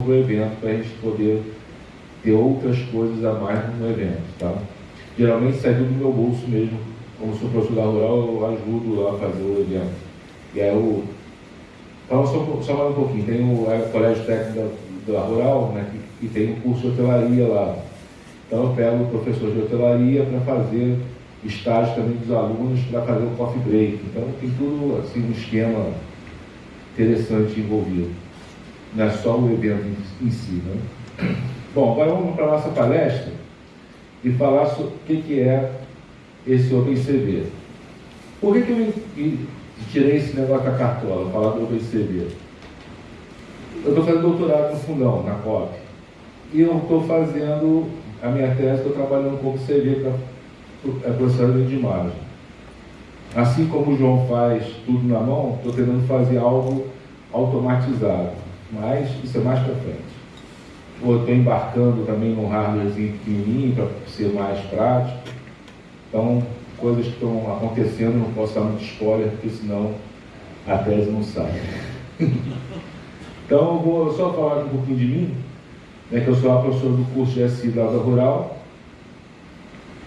para o evento, para a gente poder ter outras coisas a mais no evento, tá? Geralmente sai do meu bolso mesmo, como sou professor da rural, eu ajudo lá a fazer o evento. E aí eu... Então, só, só mais um pouquinho, tem o, é, o Colégio Técnico da, da Rural, né, que, que tem um curso de hotelaria lá. Então eu pego o professor de hotelaria para fazer estágio também dos alunos para fazer o coffee break. Então tem tudo assim um esquema interessante envolvido. Não é só o evento em, si. Né? Bom, agora vamos para a nossa palestra e falar sobre o que, que é esse OpenCV. Por que, que eu tirei esse negócio da cartola, falar do OpenCV? Eu estou fazendo doutorado no fundão, na COP. E eu estou fazendo a minha tese, estou trabalhando com OpenCV para processamento de imagem. Assim como o João faz tudo na mão, estou tentando fazer algo automatizado, mas isso é mais para frente. Estou embarcando também num hardwarezinho pequenininho para ser mais prático. Então, coisas que estão acontecendo, não posso dar muito spoiler, porque senão a tese não sai. então, eu vou só falar um pouquinho de mim, né, que eu sou a professora do curso de SI da Rural,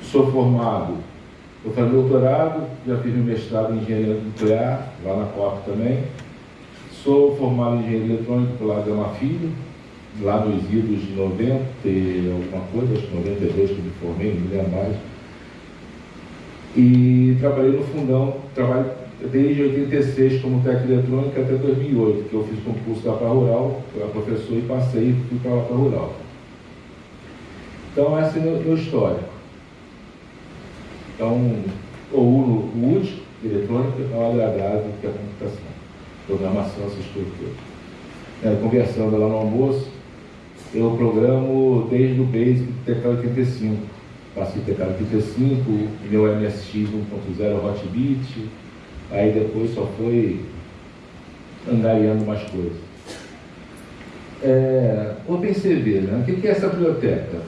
sou formado eu falei doutorado, já fiz meu mestrado em engenharia nuclear, lá na COP também. Sou formado em engenharia eletrônica pela Gama Filho, lá nos idos de 90 alguma coisa, acho que 92 que me formei, não lembro mais. E trabalhei no fundão, trabalho desde 86 como técnico eletrônica até 2008, que eu fiz concurso lá para Rural, para professor e passei e fui para para Rural. Então, esse é o meu histórico. Então, o UD, eletrônica, é um agradável que é a computação, programação, essas coisas todas. É, conversando lá no almoço, eu programo desde o Basic TK85. Passei TK85, meu MSX 1.0 Hotbit, aí depois só foi angariando mais coisas. É, OpenCV, né? o que é essa biblioteca?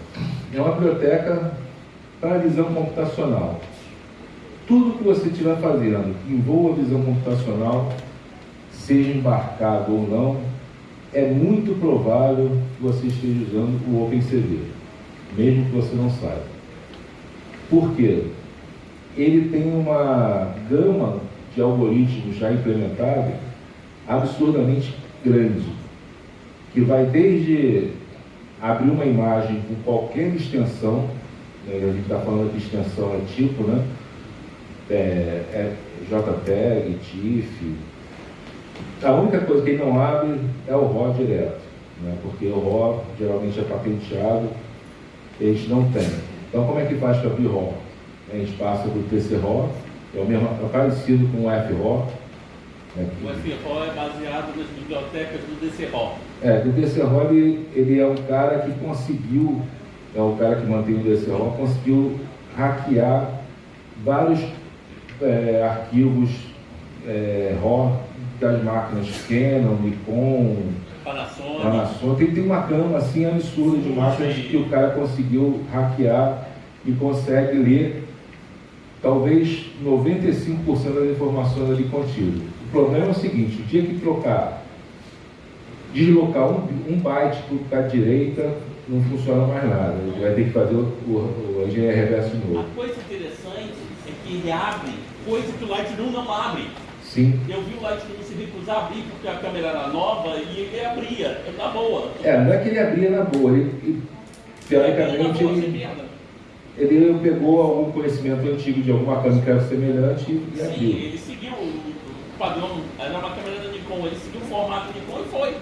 É uma biblioteca para visão computacional. Tudo que você estiver fazendo que envolva visão computacional, seja embarcado ou não, é muito provável que você esteja usando o OpenCV, mesmo que você não saiba. Por quê? Ele tem uma gama de algoritmos já implementados absurdamente grande, que vai desde abrir uma imagem com qualquer extensão né, a gente está falando de extensão é tipo, né? É, é JPEG, TIFF. A única coisa que ele não abre é o RAW direto, né? porque o RAW geralmente é patenteado, eles não têm. Então como é que faz para abrir RAW? A gente passa do TC-RAW, é, o mesmo, é parecido com o FRAW. Né? O FRAW é baseado nas bibliotecas do DC-RAW. É, do DC-RAW ele, ele é um cara que conseguiu é o cara que mantém o DCO, conseguiu hackear vários é, arquivos é, RAW das máquinas Canon, Nikon, Panasonic. Panasonic. Tem, tem uma cama assim absurda de máquinas que o cara conseguiu hackear e consegue ler talvez 95% das informações ali contidas. O problema é o seguinte, o dia que trocar, deslocar um, um byte para a direita, não funciona mais nada. Ele vai ter que fazer o, o, o engenharia reverso novo. A coisa interessante é que ele abre coisa que o Lightroom não abre. Sim. Eu vi o Lightroom se recusar a abrir porque a câmera era nova e ele abria, na boa. É, não é que ele abria na boa, ele, ele teoricamente ele, ele pegou algum conhecimento antigo de alguma câmera que era semelhante e Sim, abriu. ele seguiu o padrão, era uma câmera da Nikon, ele seguiu o formato da Nikon e foi.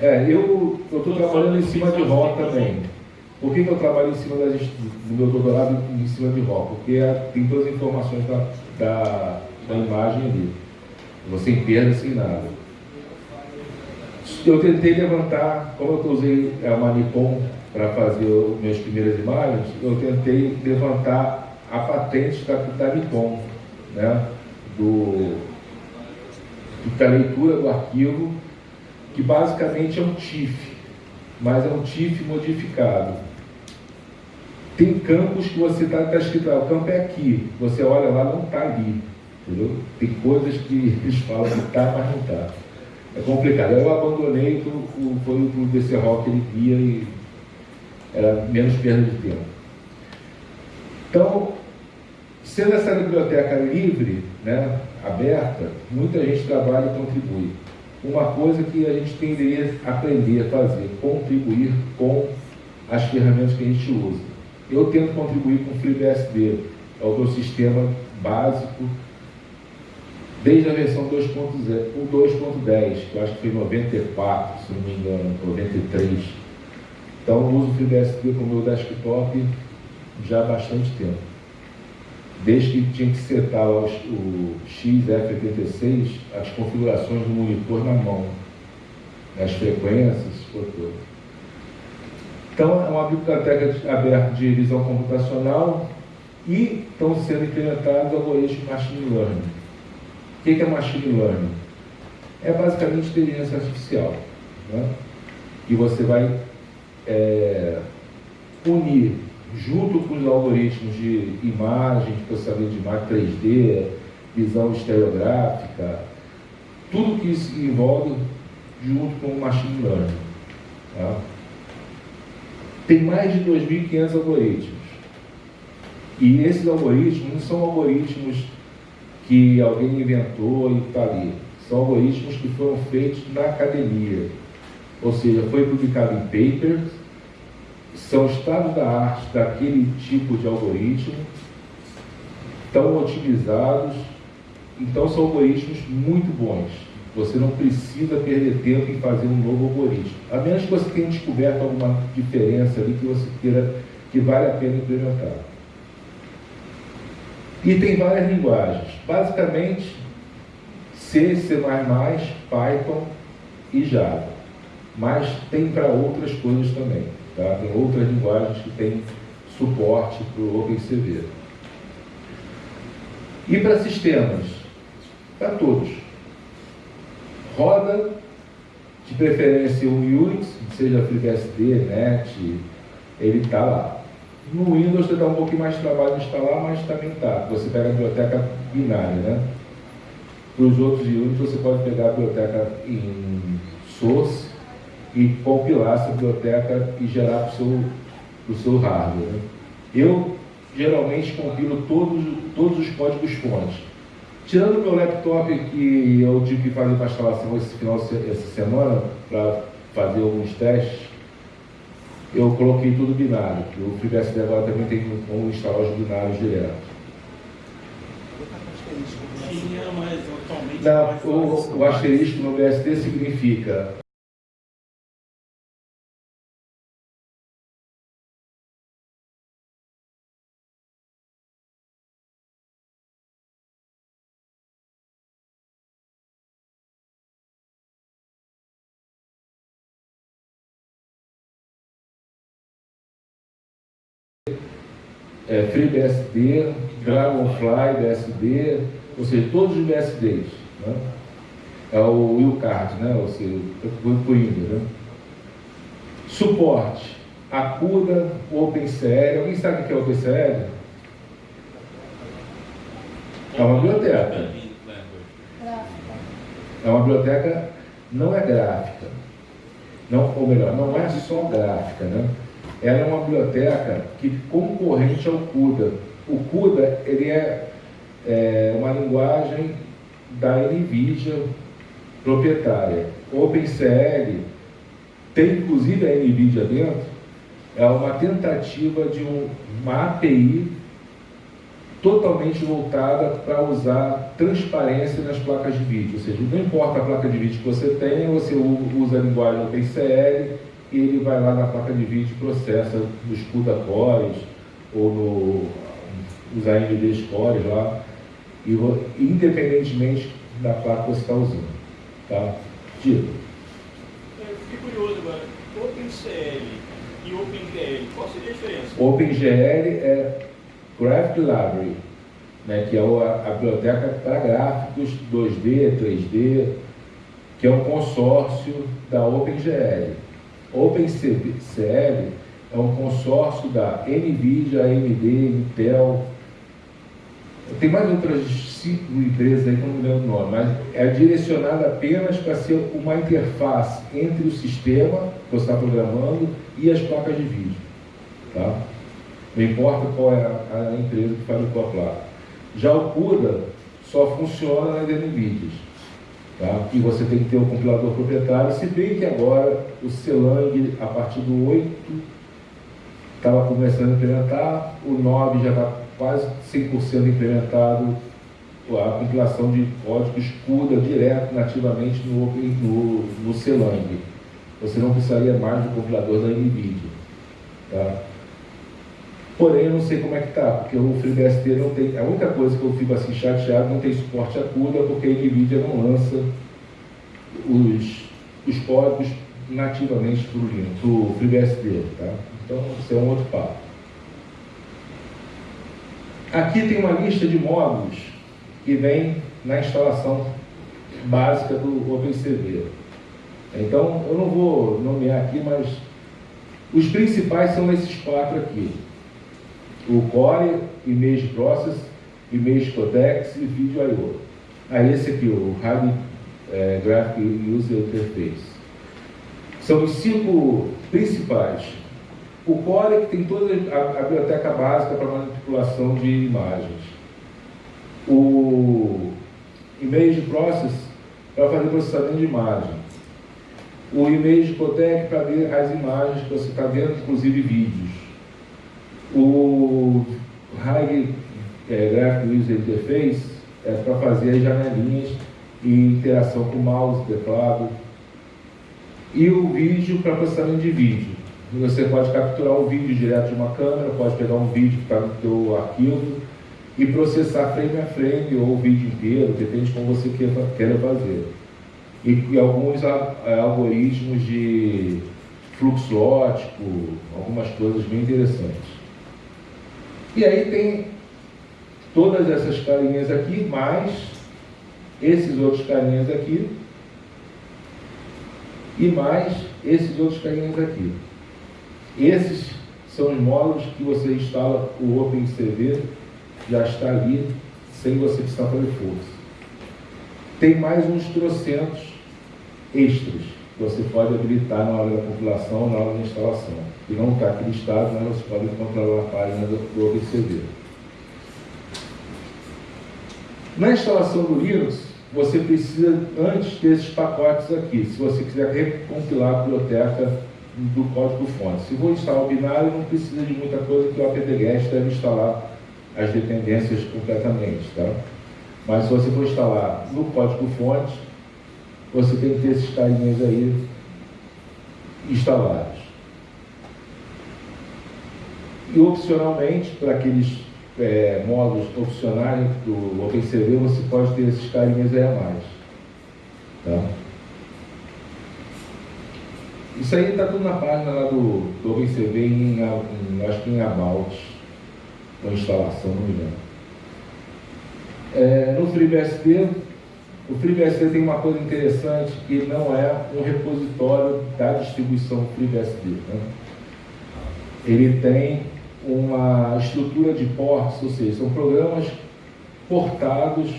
É, eu estou trabalhando em cima de RAW também. Por que, que eu trabalho em cima das, do meu doutorado em cima de RAW? Porque é, tem todas as informações da, da, da imagem ali. Você em perda sem nada. Eu tentei levantar, como eu usei a é, Nikon para fazer as minhas primeiras imagens, eu tentei levantar a patente da, da Nikon, né? Do, da leitura do arquivo que basicamente é um TIFF, mas é um TIFF modificado. Tem campos que você está tá escrito, o campo é aqui, você olha lá, não está ali. Entendeu? Tem coisas que eles falam que está, mas não está. é complicado. Eu abandonei, foi o DC Rock ele via e era menos perda de tempo. Então, sendo essa biblioteca livre, né, aberta, muita gente trabalha e contribui. Uma coisa que a gente tenderia a aprender a fazer, contribuir com as ferramentas que a gente usa. Eu tento contribuir com o FreeBSD, é o meu sistema básico, desde a versão 2.10, que eu acho que foi 94, se não me engano, 93. Então eu uso o FreeBSD como meu desktop já há bastante tempo. Desde que tinha que setar os, o XF86, as configurações do monitor na mão, as frequências, por tudo. Então, é uma biblioteca aberta de visão computacional e estão sendo implementados algoritmos de machine learning. O que é machine learning? É basicamente inteligência artificial. Né? E você vai é, unir, junto com os algoritmos de imagem, de processamento de imagem 3D, visão estereográfica, tudo que isso envolve junto com o machine learning. Tá? Tem mais de 2.500 algoritmos. E esses algoritmos não são algoritmos que alguém inventou e está ali. São algoritmos que foram feitos na academia. Ou seja, foi publicado em papers, são estados da arte daquele tipo de algoritmo, estão otimizados, então são algoritmos muito bons. Você não precisa perder tempo em fazer um novo algoritmo. A menos que você tenha descoberto alguma diferença ali que você queira que vale a pena implementar. E tem várias linguagens. Basicamente, C, C++, Python e Java. Mas tem para outras coisas também. Tá? Tem outras linguagens que têm suporte para o OpenCV. E para sistemas? Para todos. Roda, de preferência o Unix, seja FreeBSD, NET, ele está lá. No Windows você dá um pouquinho mais de trabalho de instalar, mas também está. Você pega a biblioteca binária, né? Para os outros Unix você pode pegar a biblioteca em source e compilar essa biblioteca e gerar para o seu, pro seu hardware. Né? Eu geralmente compilo todos, todos os códigos fontes. Tirando o meu laptop que eu tive que fazer para instalação esse final essa semana para fazer alguns testes, eu coloquei tudo binário, que o FreeBSD agora também tem como instalar os binários direto. Não, o, o asterisco no BSD significa é, FreeBSD, Dragonfly BSD, ou seja, todos os BSDs. Né? É o Willcard, né? ou seja, o Windows. Né? Suporte, Acuda, OpenCL. Alguém sabe o que é OpenCL? É uma biblioteca. É uma biblioteca, não é gráfica. Não, ou melhor, não é só gráfica, né? Ela é uma biblioteca que concorrente ao CUDA. O CUDA ele é, é uma linguagem da NVIDIA proprietária. OpenCL tem inclusive a NVIDIA dentro, é uma tentativa de um, uma API totalmente voltada para usar transparência nas placas de vídeo. Ou seja, não importa a placa de vídeo que você tenha, você usa a linguagem OpenCL ele vai lá na placa de vídeo e processa nos CUDA cores ou no, nos AMD cores lá, e, independentemente da placa que você está usando. Tá? Tiro. Eu fiquei curioso agora. OpenCL e OpenGL, qual seria a diferença? OpenGL é Graphic Library, né, que é a, a biblioteca para gráficos 2D, 3D, que é um consórcio da OpenGL. OpenCL é um consórcio da NVIDIA, AMD, Intel Tem mais outras cinco empresas aí que eu não lembro o nome, mas é direcionada apenas para ser uma interface entre o sistema que você está programando e as placas de vídeo. Tá? Não importa qual é a, a empresa que fabricou a placa. Já o CUDA só funciona nas NVIDIAs. Tá? E você tem que ter o compilador proprietário, se bem que agora o Celang, a partir do 8, estava começando a implementar, o 9 já está quase 100% implementado, a compilação de código escuda direto, nativamente no, no, no Celang. Você não precisaria mais do compilador da NVIDIA. Tá? Porém, eu não sei como é que está, porque o FreeBSD não tem. A única coisa que eu fico assim chateado não tem suporte a CUDA, porque a NVIDIA não lança os, os códigos nativamente para o FreeBSD. Tá? Então, isso é um outro papo. Aqui tem uma lista de módulos que vem na instalação básica do OpenCV. Então, eu não vou nomear aqui, mas os principais são esses quatro aqui o Core, Image Process, Image Codex e Video I.O. Aí esse aqui, o Hard é, Graphic User Interface. São os cinco principais. O Core que tem toda a, a biblioteca básica para manipulação de imagens. O Image Process para fazer processamento de imagem. O Image Codec para ver as imagens que você está vendo, inclusive vídeos o High é, Graphic User Interface é para fazer as janelinhas e interação com mouse, teclado. E o vídeo para processamento de vídeo. Você pode capturar o vídeo direto de uma câmera, pode pegar um vídeo que está no seu arquivo e processar frame a frame ou o vídeo inteiro, depende de como você queira fazer. E, e alguns é, algoritmos de fluxo ótico, algumas coisas bem interessantes. E aí tem todas essas carinhas aqui, mais esses outros carinhas aqui, e mais esses outros carinhas aqui. Esses são os módulos que você instala o OpenCV, já está ali, sem você precisar fazer força. Tem mais uns trocentos extras que você pode habilitar na hora da compilação na hora da instalação que não está aqui listado, mas você pode encontrar na página do, do OpenCV. Na instalação do Linux, você precisa antes desses pacotes aqui, se você quiser recompilar a biblioteca do código-fonte. Se for instalar o binário, não precisa de muita coisa, que o apt-get deve instalar as dependências completamente. Tá? Mas se você for instalar no código-fonte, você tem que ter esses carinhas aí instalados. E opcionalmente, para aqueles é, módulos opcionais do OpenCV, você pode ter esses carinhas aí a mais. Tá? Isso aí está tudo na página lá do, do OpenCV, em, em, acho que em About, com instalação, não me engano. É, no FreeBSD, o FreeBSD tem uma coisa interessante que não é um repositório da distribuição FreeBSD. Né? Ele tem uma estrutura de ports, ou seja, são programas portados,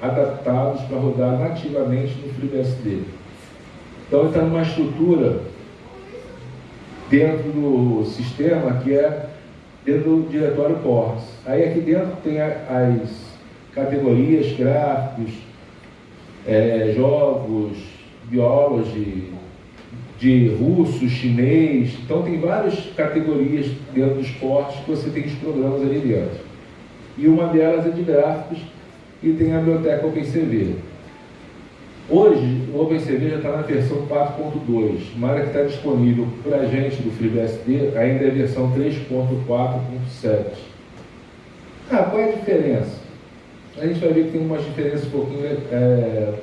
adaptados para rodar nativamente no FreeBSD. Então, está numa estrutura dentro do sistema que é dentro do diretório ports. Aí aqui dentro tem as categorias, gráficos, é, jogos, biology, de russo, chinês. Então tem várias categorias dentro do esporte que você tem os programas ali dentro. E uma delas é de gráficos e tem a biblioteca OpenCV. Hoje o OpenCV já está na versão 4.2, mas que está disponível para a gente do FreeBSD ainda é a versão 3.4.7. Ah, qual é a diferença? A gente vai ver que tem umas diferenças um pouquinho é,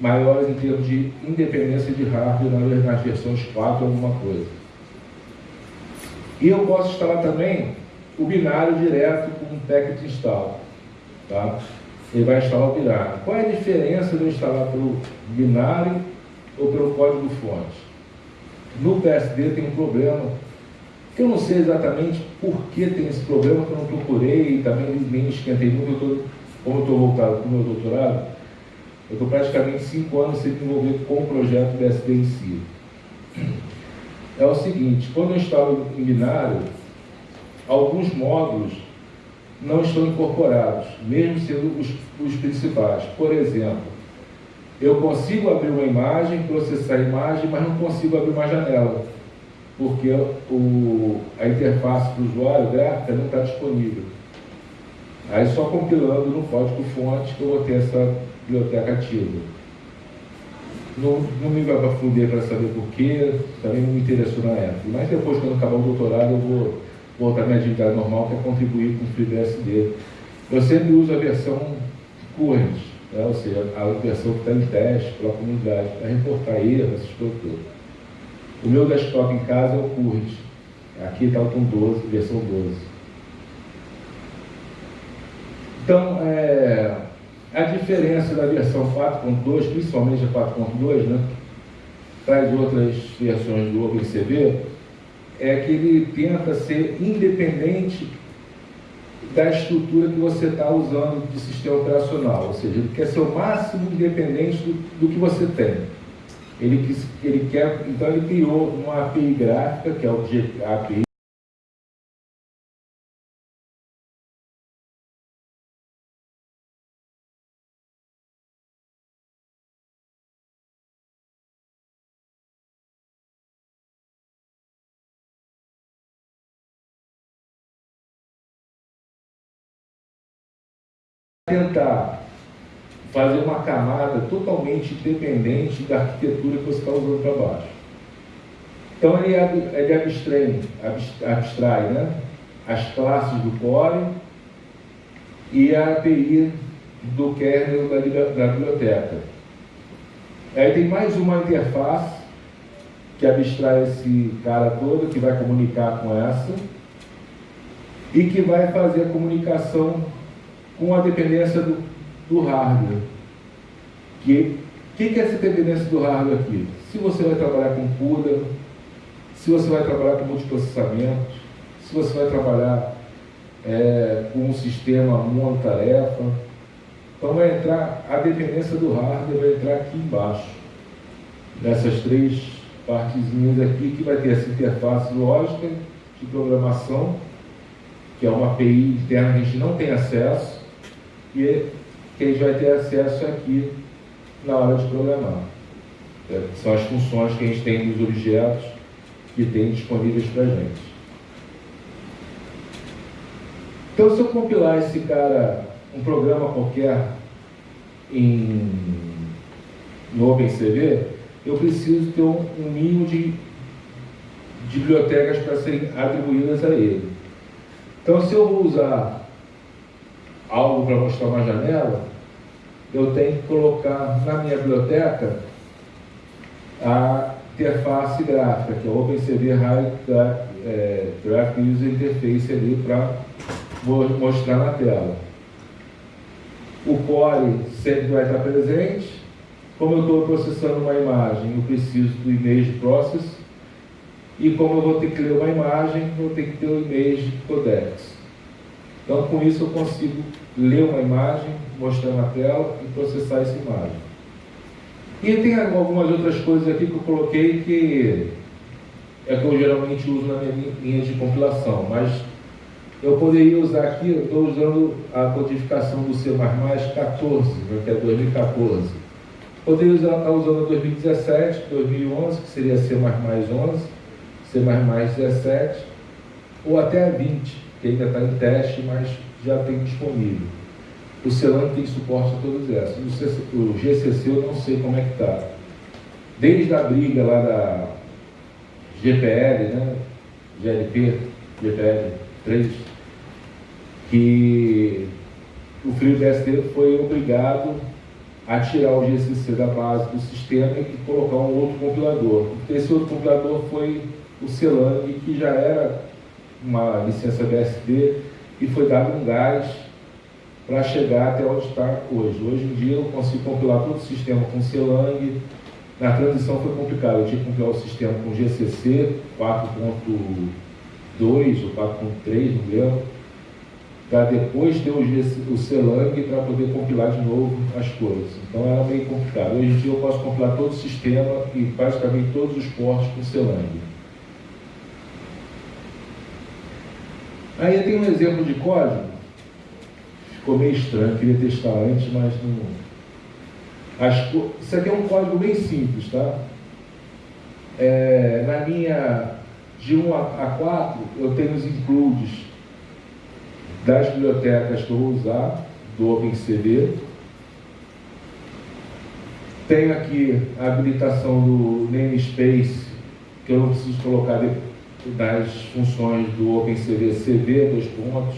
maiores em termos de independência de hardware nas versões 4 alguma coisa. E eu posso instalar também o binário direto com um packet install. Tá? Ele vai instalar o binário. Qual é a diferença de eu instalar pelo binário ou pelo código fonte? No PSD tem um problema Eu não sei exatamente por que tem esse problema, que eu não procurei, também nem esquentei muito, eu tô, como eu estou voltado para o meu doutorado, eu estou praticamente cinco anos sendo envolvido com o projeto BSD em si. É o seguinte, quando eu instalo em binário, alguns módulos não estão incorporados, mesmo sendo os, os principais. Por exemplo, eu consigo abrir uma imagem, processar a imagem, mas não consigo abrir uma janela, porque o, a interface do usuário gráfica não está disponível. Aí só compilando no código fonte que eu vou ter essa biblioteca ativa. Não, não me aprofundei para saber porquê, também não me interessou na época. Mas depois, quando acabar o doutorado, eu vou voltar à minha atividade normal, que é contribuir com o FreeBSD. Eu sempre uso a versão current, né? ou seja, a versão que está em teste pela comunidade, para reportar erros, essas coisas. O meu desktop em casa é o current. Aqui está o com 12, versão 12. Então, é, a diferença da versão 4.2, principalmente a 4.2, né, para as outras versões do OpenCV, é que ele tenta ser independente da estrutura que você está usando de sistema operacional, ou seja, ele quer ser o máximo independente do, do que você tem. Ele, ele quer, então ele criou uma API gráfica, que é o API tentar fazer uma camada totalmente independente da arquitetura que você está usando para baixo. Então ele, ele abstrai, abstrai né, as classes do core e a API do kernel da, da biblioteca. Aí tem mais uma interface que abstrai esse cara todo, que vai comunicar com essa, e que vai fazer a comunicação com a dependência do, do hardware. Que que, que é essa dependência do hardware aqui? Se você vai trabalhar com CUDA, se você vai trabalhar com multiprocessamento, se você vai trabalhar é, com um sistema monotarefa, então vai entrar, a dependência do hardware vai entrar aqui embaixo, nessas três partezinhas aqui, que vai ter essa interface lógica de programação, que é uma API interna que a gente não tem acesso, e que a gente vai ter acesso aqui na hora de programar. É, são as funções que a gente tem nos objetos que tem disponíveis para a gente. Então, se eu compilar esse cara, um programa qualquer em, no OpenCV, eu preciso ter um, um mínimo de, de bibliotecas para serem atribuídas a ele. Então, se eu vou usar algo para mostrar uma janela, eu tenho que colocar na minha biblioteca a interface gráfica, que é o OpenCV High é, User Interface ali para mostrar na tela. O core sempre vai estar presente. Como eu estou processando uma imagem, eu preciso do image process. E como eu vou ter que ler uma imagem, eu vou ter que ter o image codex. Então, com isso, eu consigo ler uma imagem, mostrar na tela e processar essa imagem. E tem algumas outras coisas aqui que eu coloquei que é que eu geralmente uso na minha linha de compilação, mas eu poderia usar aqui, eu estou usando a codificação do C++ 14, né, que é 2014. Poderia usar, estar usando 2017, 2011, que seria C++ 11, C++ 17, ou até a 20, que ainda está em teste, mas já tem disponível. O Celan tem suporte a todas essas. O GCC eu não sei como é que está. Desde a briga lá da GPL, né? GLP, GPL 3, que o FreeBSD foi obrigado a tirar o GCC da base do sistema e colocar um outro compilador. Esse outro compilador foi o Celang, que já era uma licença BSD e foi dado um gás para chegar até onde está hoje. Hoje em dia eu consigo compilar todo o sistema com Celang. Na transição foi complicado, eu tinha que compilar o sistema com GCC 4.0 2 ou 4.3, não lembro, para depois ter o, o CELANG para poder compilar de novo as coisas. Então era meio complicado. Hoje em dia eu posso compilar todo o sistema e basicamente todos os portos com CELANG. Aí tem um exemplo de código, ficou meio estranho, queria testar antes, mas não. As, isso aqui é um código bem simples, tá? É, na minha de 1 a 4, eu tenho os includes das bibliotecas que eu vou usar, do OpenCV. Tenho aqui a habilitação do namespace, que eu não preciso colocar das funções do OpenCV CV, dois pontos,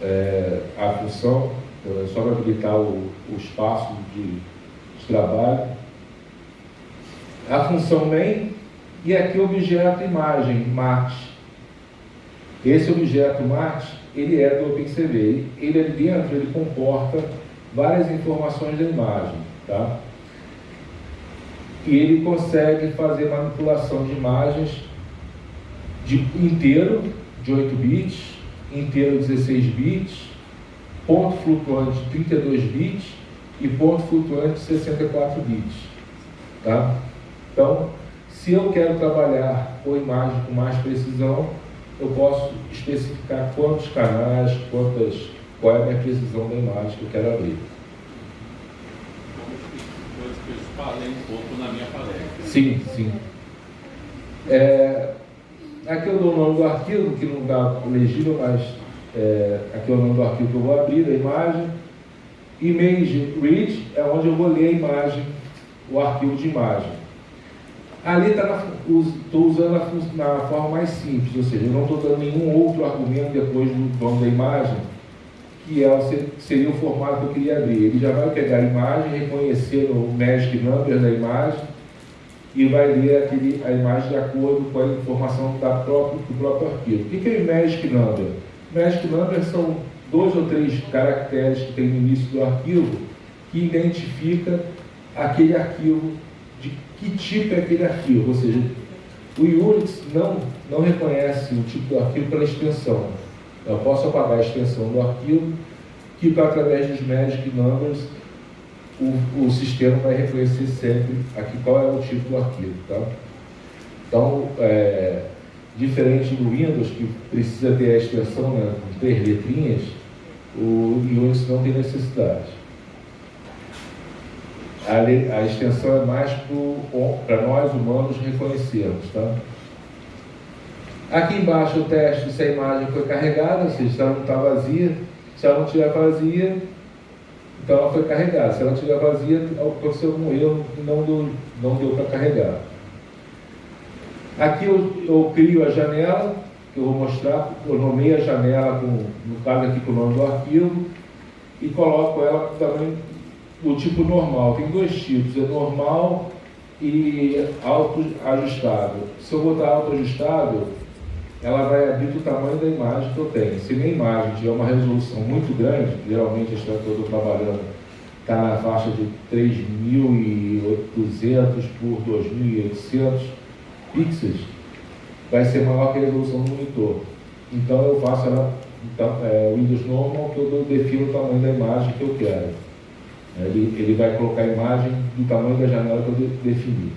é, a função, é só para habilitar o, o espaço de, de trabalho. A função main e aqui o objeto imagem, Marte. Esse objeto Marte, ele é do OpenCV. Ele ali dentro, ele comporta várias informações da imagem, tá? E ele consegue fazer manipulação de imagens de inteiro, de 8 bits, inteiro 16 bits, ponto flutuante 32 bits e ponto flutuante 64 bits. Tá? Então, se eu quero trabalhar com imagem com mais precisão, eu posso especificar quantos canais, quantas, qual é a minha precisão da imagem que eu quero abrir. Que eu falei um pouco na minha palestra. Sim, sim. É, Aqui eu dou o nome do arquivo, que não está legível, mas é, aqui é o nome do arquivo que eu vou abrir, da imagem. Image read é onde eu vou ler a imagem, o arquivo de imagem. Ali estou usando a, na forma mais simples, ou seja, eu não estou dando nenhum outro argumento depois do nome da imagem, que é, seria o formato que eu queria abrir. Ele já vai pegar a imagem, reconhecer o magic number da imagem, e vai ler aquele, a imagem de acordo com a informação da próprio, do próprio arquivo. O que é o Magic Number? Magic Number são dois ou três caracteres que tem no início do arquivo que identifica aquele arquivo, de que tipo é aquele arquivo, ou seja, o Unix não, não reconhece o tipo do arquivo pela extensão. Eu posso apagar a extensão do arquivo, que através dos Magic Numbers o, o sistema vai reconhecer sempre aqui qual é o tipo do arquivo. Tá? Então, é, diferente do Windows, que precisa ter a extensão né, com três letrinhas, o Unix não tem necessidade. A, a extensão é mais para nós humanos reconhecermos. Tá? Aqui embaixo o teste se a imagem foi carregada, se ela não está vazia. Se ela não estiver vazia, então ela foi carregada. Se ela estiver vazia, aconteceu algum erro e não deu, não deu para carregar. Aqui eu, eu, crio a janela, que eu vou mostrar, eu nomeio a janela, com, no caso aqui com o nome do arquivo, e coloco ela também do tipo normal. Tem dois tipos, é normal e autoajustável. Se eu botar autoajustável, ela vai abrir do tamanho da imagem que eu tenho. Se minha imagem tiver uma resolução muito grande, geralmente a história que eu estou trabalhando está na faixa de 3.800 por 2.800 pixels, vai ser maior que a resolução do monitor. Então eu faço ela, então, é, Windows Normal, que eu defino o tamanho da imagem que eu quero. Ele, ele vai colocar a imagem do tamanho da janela que eu de, defini.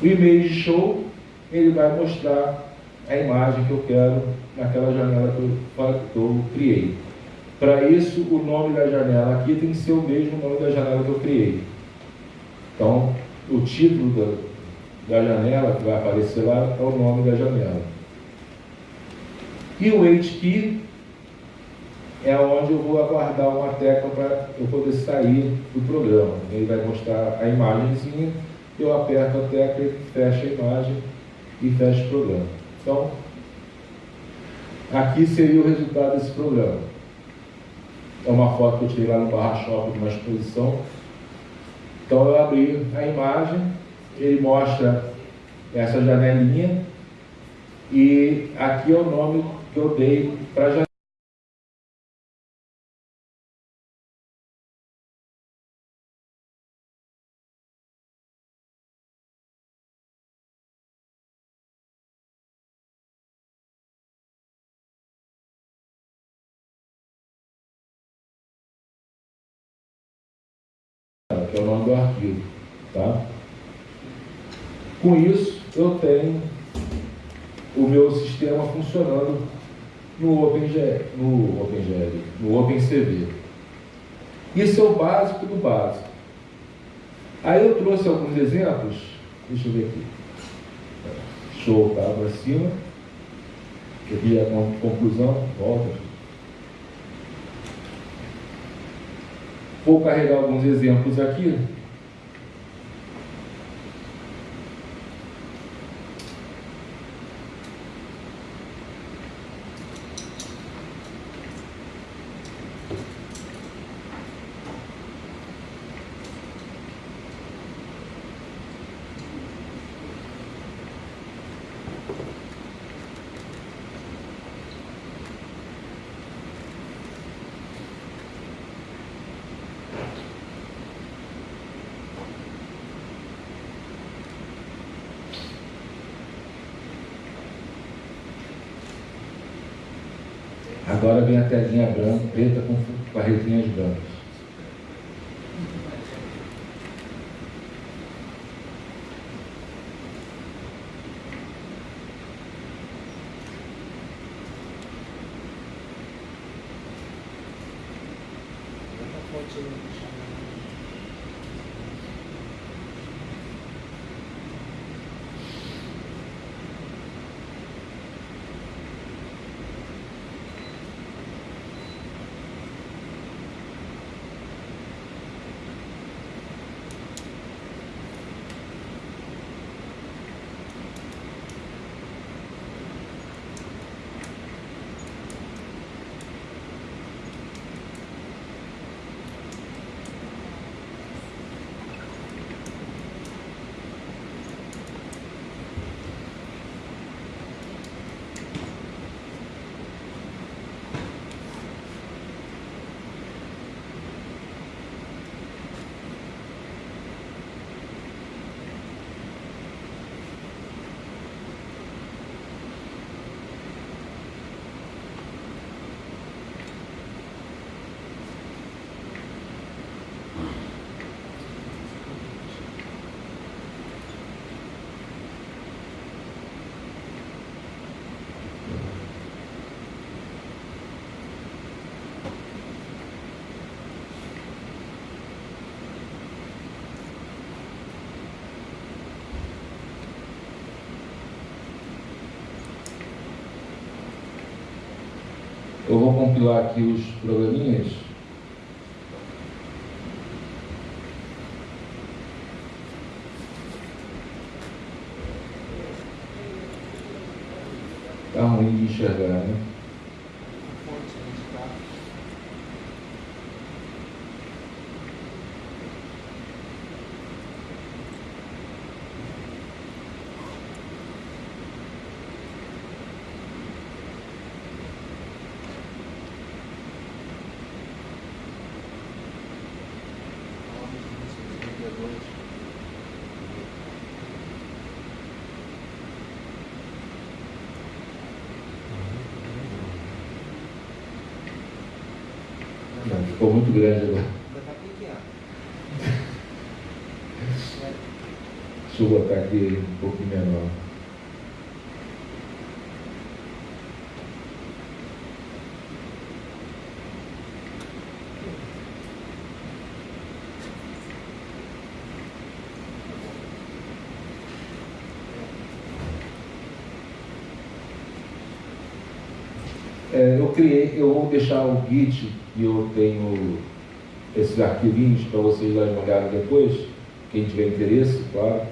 O Image Show ele vai mostrar a imagem que eu quero naquela janela que eu, criei. Para isso, o nome da janela aqui tem que ser o mesmo nome da janela que eu criei. Então, o título da, da janela que vai aparecer lá é o nome da janela. E o HKey é onde eu vou aguardar uma tecla para eu poder sair do programa. Ele vai mostrar a imagenzinha, eu aperto a tecla e fecho a imagem e fecha o programa. Então, aqui seria o resultado desse programa. É uma foto que eu tirei lá no Barra Shop de uma exposição. Então eu abri a imagem, ele mostra essa janelinha e aqui é o nome que eu dei para a janela. Do arquivo. Tá? Com isso, eu tenho o meu sistema funcionando no OpenGL, no OpenGL, no OpenCV. Isso é o básico do básico. Aí eu trouxe alguns exemplos, deixa eu ver aqui. Show, tá para cima. Aqui é a conclusão, volta. Vou carregar alguns exemplos aqui. Vem a telinha branca, preta com brancas. Eu vou compilar aqui os programinhas. Está ruim de enxergar, né? Não, ficou muito grande agora. Deixa eu botar aqui um pouquinho menor. É, eu criei, eu vou deixar o Git e eu tenho esses arquivinhos para vocês darem uma olhada depois, quem tiver interesse, claro.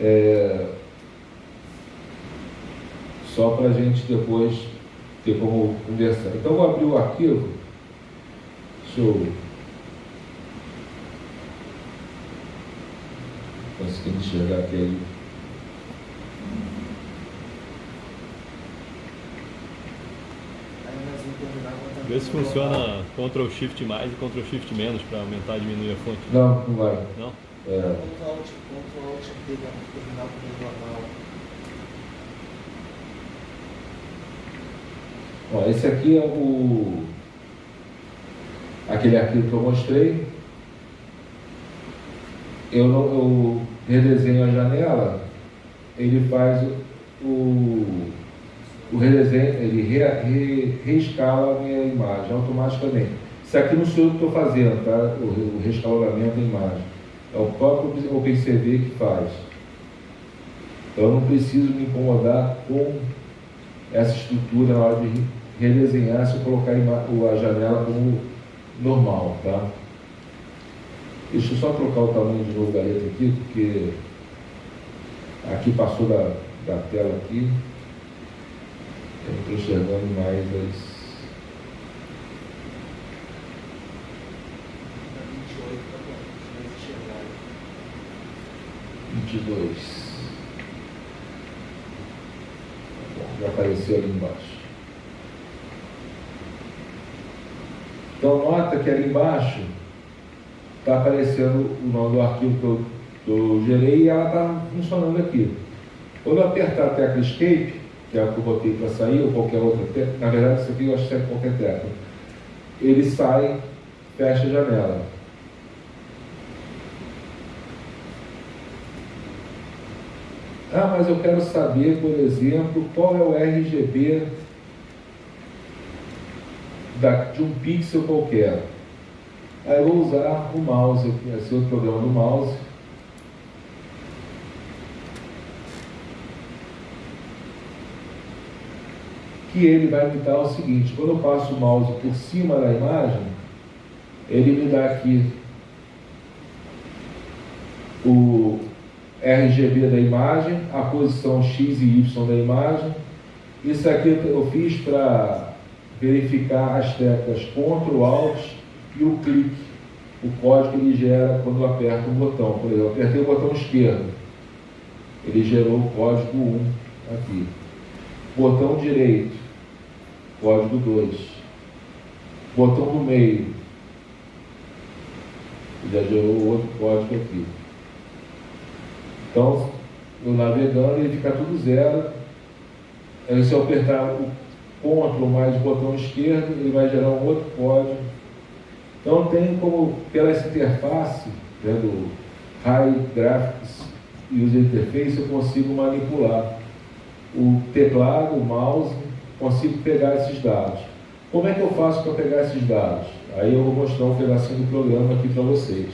É, só para a gente depois ter como conversar. Então, vou abrir o arquivo. Deixa eu. Conseguir enxergar aqui. Vê se funciona Ctrl Shift mais e Ctrl Shift menos para aumentar e diminuir a fonte. Não, não vai. Não? É, Ctrl Alt, Ctrl Alt D para terminar com o jornal. ó, esse aqui é o aquele arquivo que eu mostrei. eu, não, eu redesenho a janela, ele faz o, o redesenho, ele re, re, reescala a minha imagem automaticamente. Isso aqui não sou eu que estou fazendo, tá? O, o da imagem. É o próprio OpenCV que faz. Então eu não preciso me incomodar com essa estrutura na hora de redesenhar se eu colocar a janela como normal, tá? Deixa eu só trocar o tamanho de novo da letra aqui, porque aqui passou da, da tela aqui. Estou enxergando mais as. Vinte dois. Já apareceu ali embaixo. Então nota que ali embaixo está aparecendo o nome do arquivo que eu, que eu gerei e ela está funcionando aqui. Quando eu apertar a tecla Escape, que é a eu botei para sair, ou qualquer outra na verdade isso aqui eu acho que é qualquer tecla, ele sai, fecha a janela. Ah, mas eu quero saber, por exemplo, qual é o RGB de um pixel qualquer. Aí eu vou usar o mouse, esse outro programa do mouse. Que ele vai me dar o seguinte, quando eu passo o mouse por cima da imagem, ele me dá aqui o RGB da imagem, a posição X e Y da imagem. Isso aqui eu fiz para verificar as teclas CTRL, ALT e o clique, o código que ele gera quando eu aperto o botão. Por exemplo, eu apertei o botão esquerdo, ele gerou o código 1 aqui. Botão direito, código 2. Botão do meio, já gerou outro código aqui. Então, eu navegando, ele fica tudo zero. Aí, se eu apertar o CTRL mais o botão esquerdo, ele vai gerar um outro código então tem como, pela interface, né, do High Graphics User Interface, eu consigo manipular o teclado, o mouse, consigo pegar esses dados. Como é que eu faço para pegar esses dados? Aí eu vou mostrar um pedacinho do programa aqui para vocês.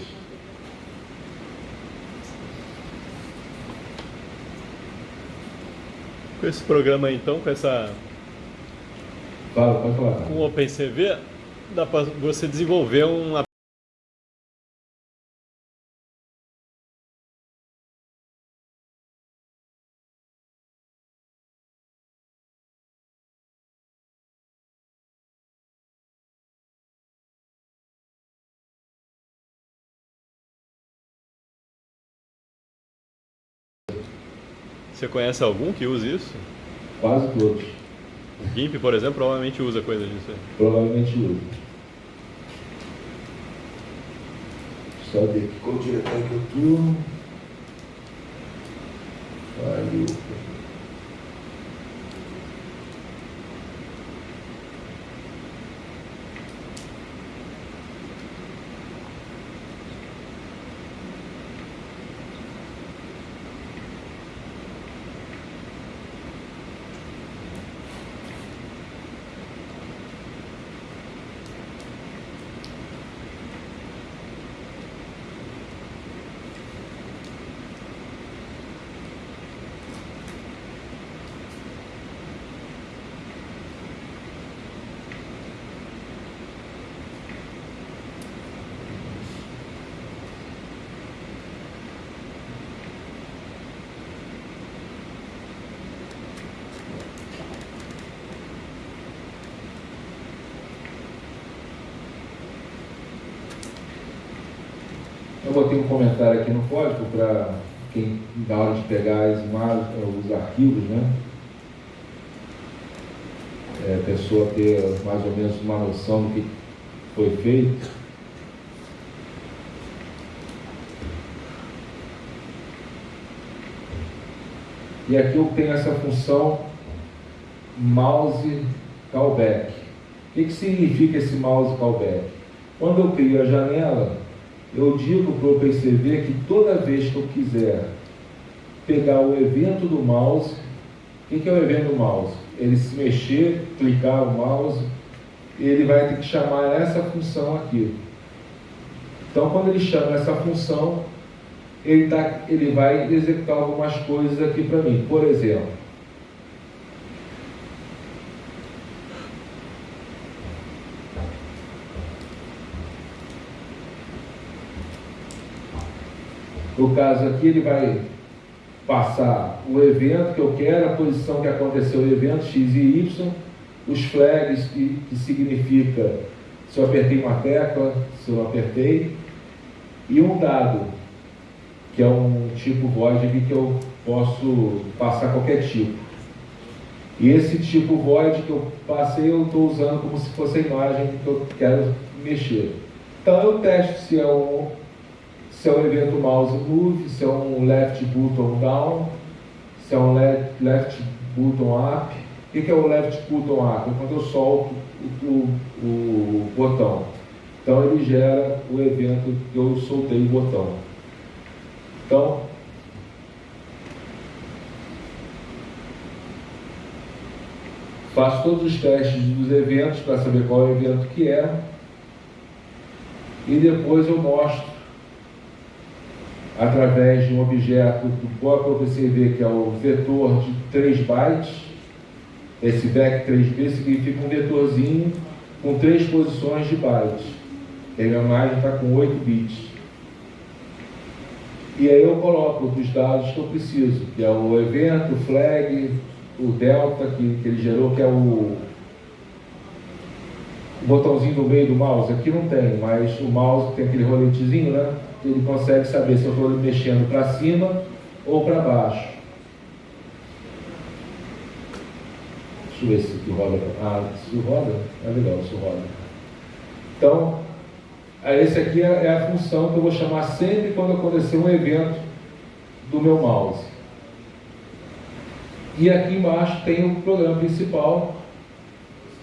Com esse programa então, com essa... Fala, pode falar. Com o OpenCV, dá para você desenvolver um Você conhece algum que use isso? Quase todos. O GIMP, por exemplo, provavelmente usa coisa disso. Provavelmente usa. Só ver aqui qual diretório que eu estou. Valeu. Um comentário aqui no código para quem, na hora de pegar as imagens, os arquivos, né? É, a pessoa ter mais ou menos uma noção do que foi feito. E aqui eu tenho essa função mouse callback. O que, que significa esse mouse callback? Quando eu crio a janela, eu digo para o OpenCV que toda vez que eu quiser pegar o evento do mouse, o que, que é o evento do mouse? Ele se mexer, clicar o mouse, ele vai ter que chamar essa função aqui. Então, quando ele chama essa função, ele, tá, ele vai executar algumas coisas aqui para mim. Por exemplo, no caso aqui, ele vai passar o evento que eu quero, a posição que aconteceu o evento, x e y, os flags que, que significa se eu apertei uma tecla, se eu apertei, e um dado, que é um tipo void que eu posso passar qualquer tipo. E esse tipo void que eu passei, eu estou usando como se fosse a imagem que eu quero mexer. Então eu testo se é um, se é um evento mouse move, se é um left button down, se é um left, left button up. O que é o left button up? É quando eu solto o, o, o botão. Então ele gera o evento que eu soltei o botão. Então, faço todos os testes dos eventos para saber qual é o evento que é. E depois eu mostro através de um objeto do próprio OpenCV, que é o vetor de 3 bytes. Esse vec 3b significa um vetorzinho com três posições de bytes. E a minha imagem está com 8 bits. E aí eu coloco os dados que eu preciso, que é o evento, o flag, o delta que, que ele gerou, que é o, o botãozinho do meio do mouse. Aqui não tem, mas o mouse tem aquele roletezinho, né? Ele consegue saber se eu estou mexendo para cima ou para baixo. Deixa eu ver se aqui roda. Ah, isso roda? É legal, isso roda. Então, esse aqui é, é a função que eu vou chamar sempre quando acontecer um evento do meu mouse. E aqui embaixo tem o programa principal,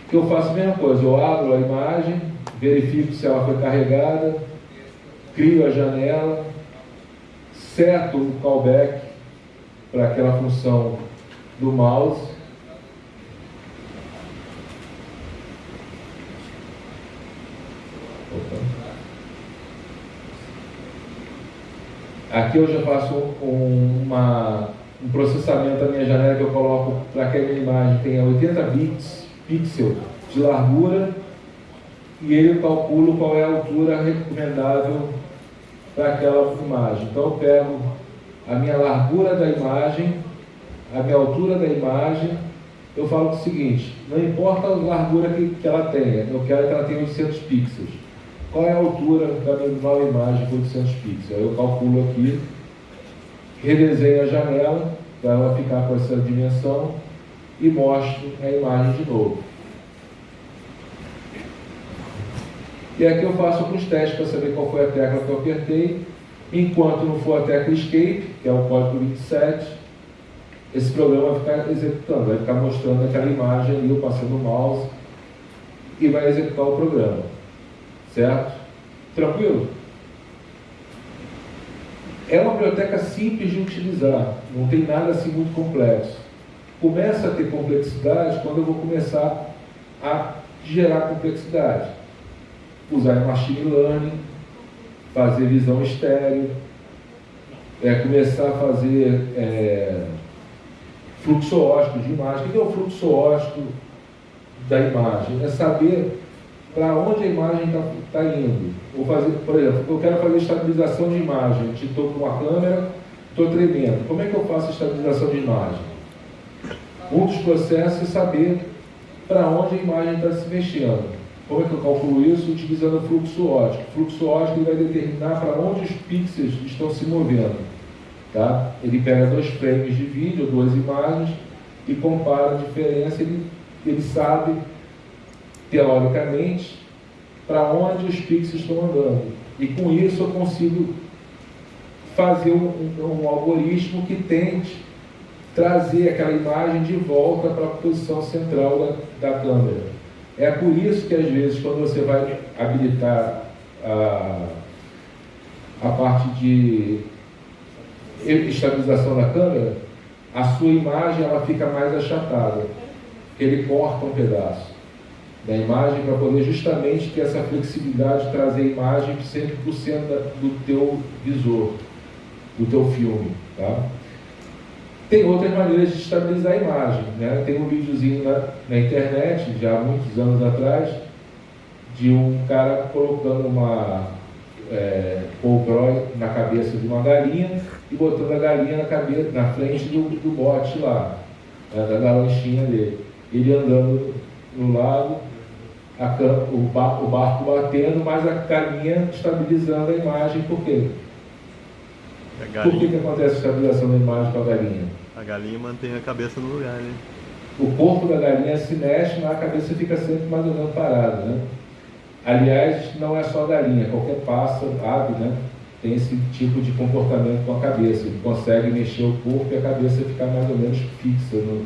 que eu faço a mesma coisa. Eu abro a imagem, verifico se ela foi carregada, crio a janela, seto o callback para aquela função do mouse. Aqui eu já faço um, uma, um processamento da minha janela que eu coloco para que a minha imagem tenha 80 bits, pixel de largura e ele calcula qual é a altura recomendável para aquela imagem. Então eu pego a minha largura da imagem, a minha altura da imagem, eu falo o seguinte, não importa a largura que, que ela tenha, eu quero que ela tenha 800 pixels. Qual é a altura da minha nova imagem com 800 pixels? Eu calculo aqui, redesenho a janela para ela ficar com essa dimensão e mostro a imagem de novo. E aqui eu faço alguns testes para saber qual foi a tecla que eu apertei. Enquanto não for a tecla Escape, que é o código 27, esse programa vai ficar executando, vai ficar mostrando aquela imagem ali, eu passando o mouse, e vai executar o programa. Certo? Tranquilo? É uma biblioteca simples de utilizar, não tem nada assim muito complexo. Começa a ter complexidade quando eu vou começar a gerar complexidade. Usar machine learning, fazer visão estéreo, é, começar a fazer é, fluxo óptico de imagem. O que é o fluxo óptico da imagem? É saber para onde a imagem está tá indo. Vou fazer, por exemplo, eu quero fazer estabilização de imagem, estou com uma câmera, estou tremendo. Como é que eu faço estabilização de imagem? Um dos processos é saber para onde a imagem está se mexendo. Como é que eu calculo isso? Utilizando o fluxo óptico. O fluxo óptico vai determinar para onde os pixels estão se movendo. Tá? Ele pega dois frames de vídeo, duas imagens, e compara a diferença. Ele, ele sabe teoricamente, para onde os pixels estão andando. E com isso eu consigo fazer um, um, um algoritmo que tente trazer aquela imagem de volta para a posição central da, da, câmera. É por isso que às vezes quando você vai habilitar a, a parte de estabilização da câmera, a sua imagem ela fica mais achatada. Ele corta um pedaço da imagem para poder justamente ter essa flexibilidade de trazer a imagem 100% do teu visor, do teu filme. Tá? Tem outras maneiras de estabilizar a imagem. Né? Tem um videozinho na, na internet, já há muitos anos atrás, de um cara colocando uma é, polbrói na cabeça de uma galinha e botando a galinha na, cabeça, na frente do, do bote lá, né, da lanchinha dele. Ele andando no lago, a, o, bar, o barco batendo, mas a galinha estabilizando a imagem, por quê? Por que, que acontece a estabilização da imagem com a galinha? A galinha mantém a cabeça no lugar, né? O corpo da galinha se mexe, mas a cabeça fica sempre mais ou menos parada, né? Aliás, não é só a galinha, qualquer pássaro, ave, né? Tem esse tipo de comportamento com a cabeça. Ele consegue mexer o corpo e a cabeça ficar mais ou menos fixa no,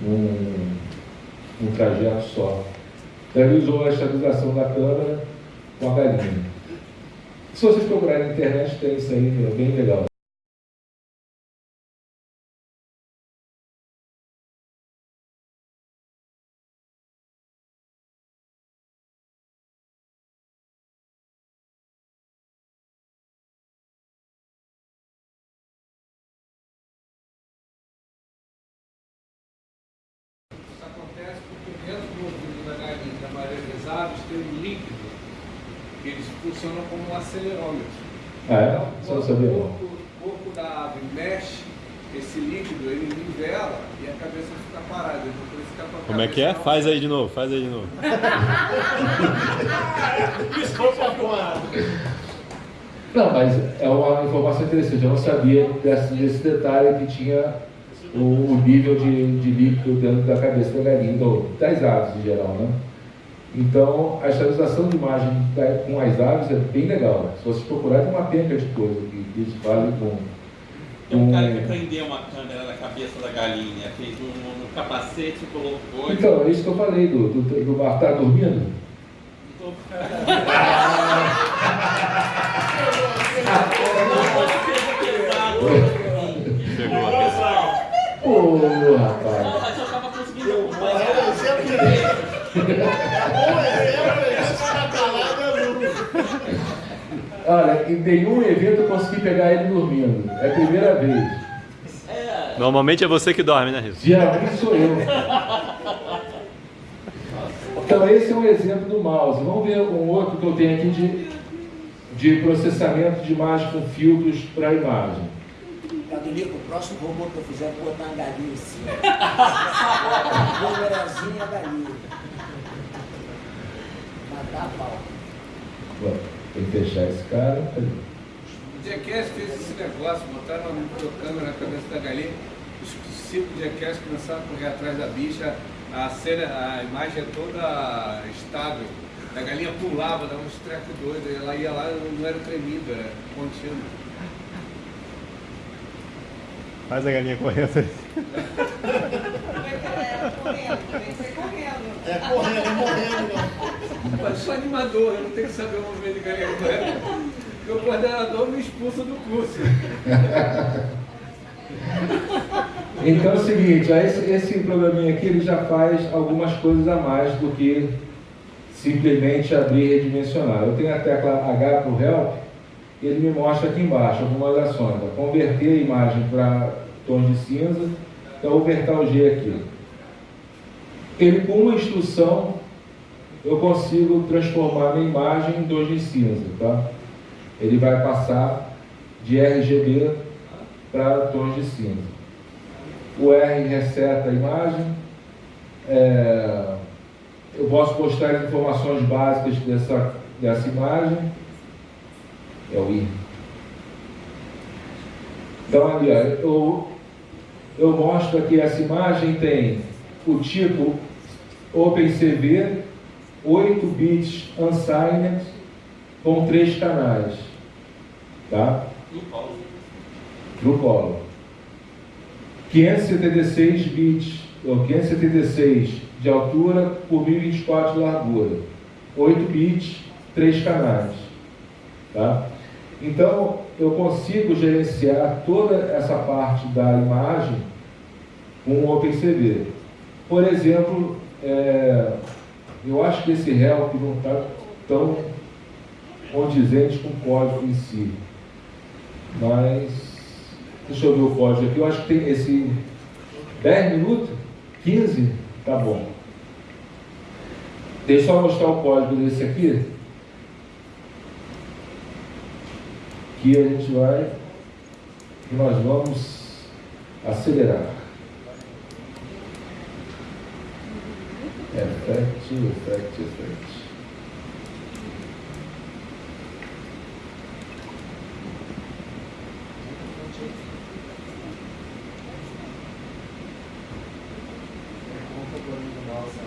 num, trajeto só. Então ele usou a estabilização da câmera com a galinha. Se vocês procurarem na internet, tem isso aí, é bem legal. funcionam como um acelerômetro. Ah, é? Então, Você não sabia? O corpo, o corpo da ave mexe esse líquido, ele nivela e a cabeça fica parada. Então, isso que a Como é que é? Faz aí de novo, faz aí de novo. Não, mas é uma informação interessante. Eu não sabia desse, desse detalhe que tinha o, o nível de, de líquido dentro da cabeça da galinha, das aves em geral, né? Então, a estabilização de imagem com as aves é bem legal. Se vocês procurarem, tem uma penca de coisa que, que eles fazem com. Tem um cara que prendeu uma câmera na cabeça da galinha, fez um, um capacete e colocou. Então, é isso que eu falei do, do, do bar tá dormindo. Então, Chegou Olha, em nenhum evento eu consegui pegar ele dormindo. É a primeira vez. Normalmente é você que dorme, né, Rio? Geralmente sou eu. Então esse é um exemplo do mouse. Vamos ver um outro que eu tenho aqui de, de processamento de imagem com filtros para imagem. Adonico, o próximo robô que eu fizer, vou botar uma galinha em cima. Galinha. Matar a pau. Tem que fechar esse cara. O Jackass fez esse negócio, botaram uma câmera na cabeça da galinha, os cinco Jackass começaram a correr atrás da bicha, a cena, a imagem é toda estável. A galinha pulava, dava uns trecos doidos, ela ia lá, não era tremido, era contínuo. Faz a galinha correndo. É correndo, é morrendo. Mas sou animador, eu não tenho que saber o movimento de. Porque o coordenador me expulsa do curso. Então é o seguinte, esse, esse programinha aqui ele já faz algumas coisas a mais do que simplesmente abrir e redimensionar. Eu tenho a tecla H para o Help, ele me mostra aqui embaixo algumas ações. Converter a imagem para tons de cinza, então vou apertar o G aqui. Ele com uma instrução eu consigo transformar minha imagem em tons de cinza, tá? Ele vai passar de RGB para tons de cinza. O R reseta a imagem. É, eu posso postar as informações básicas dessa, dessa imagem. É o I. Então, ali, eu, eu mostro aqui essa imagem, tem o tipo OpenCV, 8 bits unsigned, com três canais. Tá? No colo. 576 bits, ou 576 de altura por 1024 de largura. 8 bits, três canais. Tá? Então, eu consigo gerenciar toda essa parte da imagem com o OpenCV. Por exemplo, é, eu acho que esse help não está tão condizente com o código em si. Mas, deixa eu ver o código aqui. Eu acho que tem esse 10 minutos, 15, tá bom. Deixa eu mostrar o código desse aqui. Que a gente vai, que nós vamos acelerar. Effect, effect, effect. Conta o barulho do mouse, né?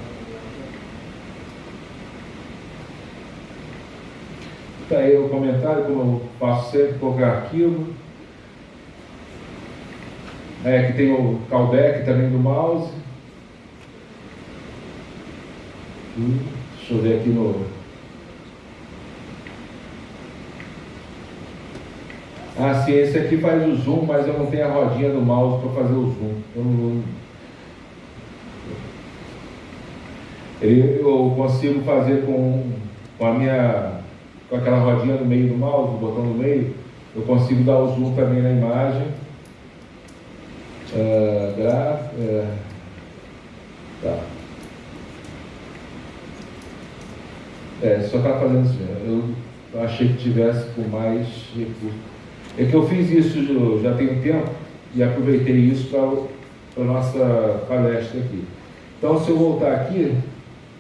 Tá aí o comentário, como eu faço sempre, colocar arquivo. É, que tem o callback também do mouse. Deixa eu ver aqui no. Ah, sim, esse aqui faz o zoom, mas eu não tenho a rodinha do mouse para fazer o zoom. Eu, não- eu consigo fazer com, com a minha com aquela rodinha no meio do mouse, o botão no meio, eu consigo dar o zoom também na imagem. Ah, gra- é, tá. É, só está fazendo isso. mesmo. Eu achei que tivesse com mais recursos. É que eu fiz isso já- tem um tempo e aproveitei isso para a nossa palestra aqui. Então, se eu voltar aqui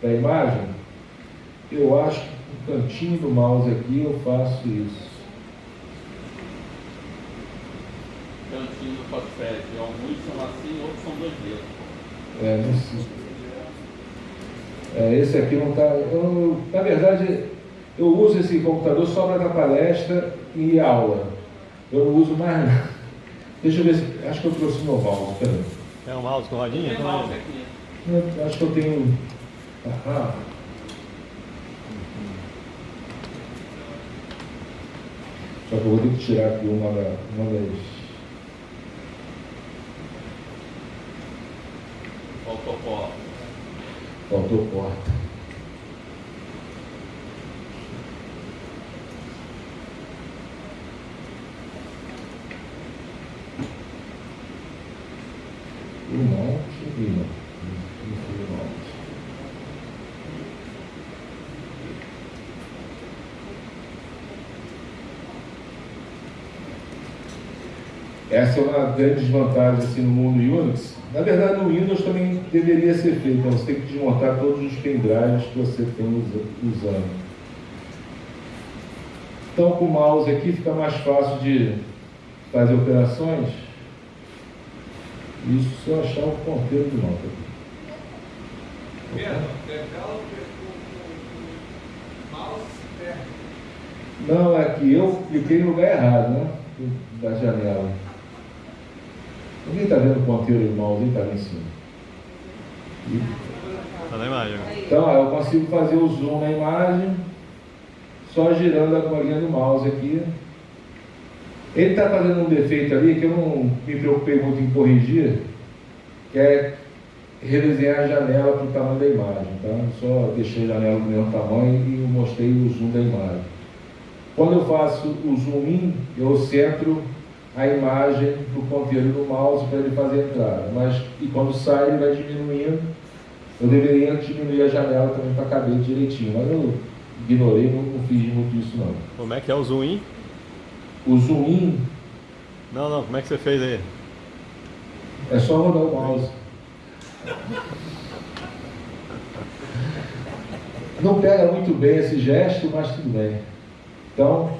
da imagem, eu acho que no cantinho do mouse aqui eu faço isso. Cantinho do Podfed. Alguns são assim, outros são dois dedos. É, não sei. É, esse aqui não está. Na verdade, eu uso esse computador só para dar palestra e aula. Eu não uso mais nada. Deixa eu ver se. Acho que eu trouxe meu mouse, peraí. É um mouse com rodinha? Tem mouse aqui. Eu acho que eu tenho. Ah, Só que eu vou ter que tirar aqui uma, da, uma das. Faltou pó. Faltou porta. O monte e não. Isso o monte. Essa é uma grande desvantagem assim, no mundo Unix. Na verdade, no Windows também deveria ser feito. Então, você tem que desmontar todos os pendrives que você tem usa- usando. Então, com o mouse aqui fica mais fácil de fazer operações. Isso se eu achar o ponteiro mouse perto. Não, é que eu cliquei no lugar errado, né? Da janela. Alguém está vendo o ponteiro do mouse? Está ali em cima. Tá na imagem. Então, eu consigo fazer o zoom na imagem só girando a bolinha do mouse aqui. Ele está fazendo um defeito ali que eu não me preocupei muito em corrigir, que é redesenhar a janela para o tamanho da imagem. Tá? Só deixei a janela do mesmo tamanho e mostrei o zoom da imagem. Quando eu faço o zoom in, eu centro a imagem no ponteiro do mouse para ele fazer a entrada. Mas e quando sai, ele vai diminuindo. Eu deveria diminuir a janela também para caber direitinho, mas eu ignorei, não, não fiz muito isso não. Como é que é o zoom in? O zoom in Não, não, como é que você fez aí? é só rodar o mouse. Não pega muito bem esse gesto, mas tudo bem. Então,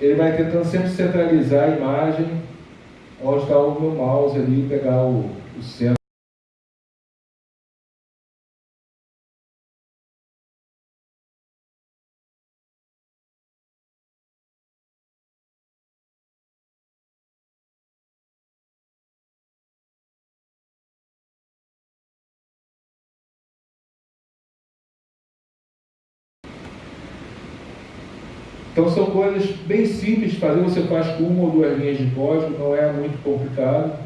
ele vai tentando sempre centralizar a imagem onde está o meu mouse ali e pegar o, o centro. Então são coisas bem simples de fazer, você faz com uma ou duas linhas de código, não é muito complicado.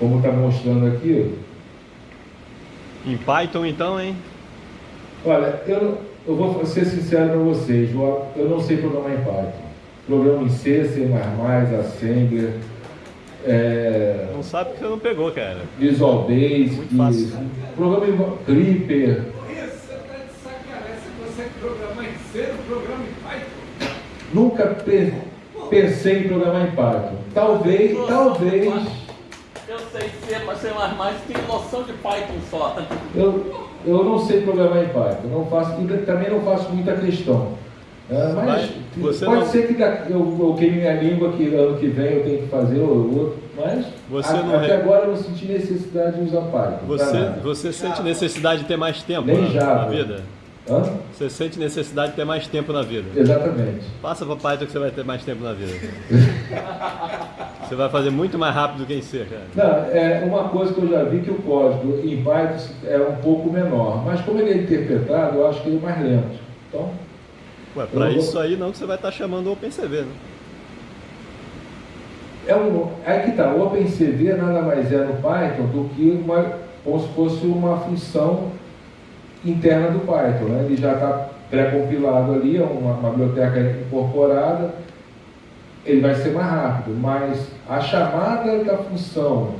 Como está mostrando aqui. Em Python então, hein? Olha, eu, eu vou ser sincero para vocês, eu, não sei programar em Python. Programa em C, C++, Assembler, é, Não sabe porque você não pegou, cara. Visual Basic, Muito fácil. programa em Clipper. Você tá de sacanagem, você consegue programar em C, programa em Python? Nunca pe- pensei em programar em Python. Talvez, talvez, Eu sei C, mas C++, tem noção de Python só. eu, eu não sei programar em Python. Não faço, e também não faço muita questão. É, mas Mas você pode não- ser que eu, eu queime minha língua que ano que vem eu tenho que fazer ou outro, mas Você a- não até re- agora eu não senti necessidade de usar Python. Você, você sente necessidade de ter mais tempo Nem na, na vida? Hã? Você sente necessidade de ter mais tempo na vida? Exatamente. Passa para Python que você vai ter mais tempo na vida. você vai fazer muito mais rápido do que em C, cara. Não, é uma coisa que eu já vi que o código em Python é um pouco menor, mas como ele é interpretado, eu acho que ele é mais lento. Então, Ué, para Eu vou- isso aí não que você vai estar chamando o OpenCV, né? é um, é que tá, o OpenCV nada mais é no Python do que uma, como se fosse uma função interna do Python, né? Ele já está pré-compilado ali, é uma, uma biblioteca incorporada, ele vai ser mais rápido, mas a chamada da função,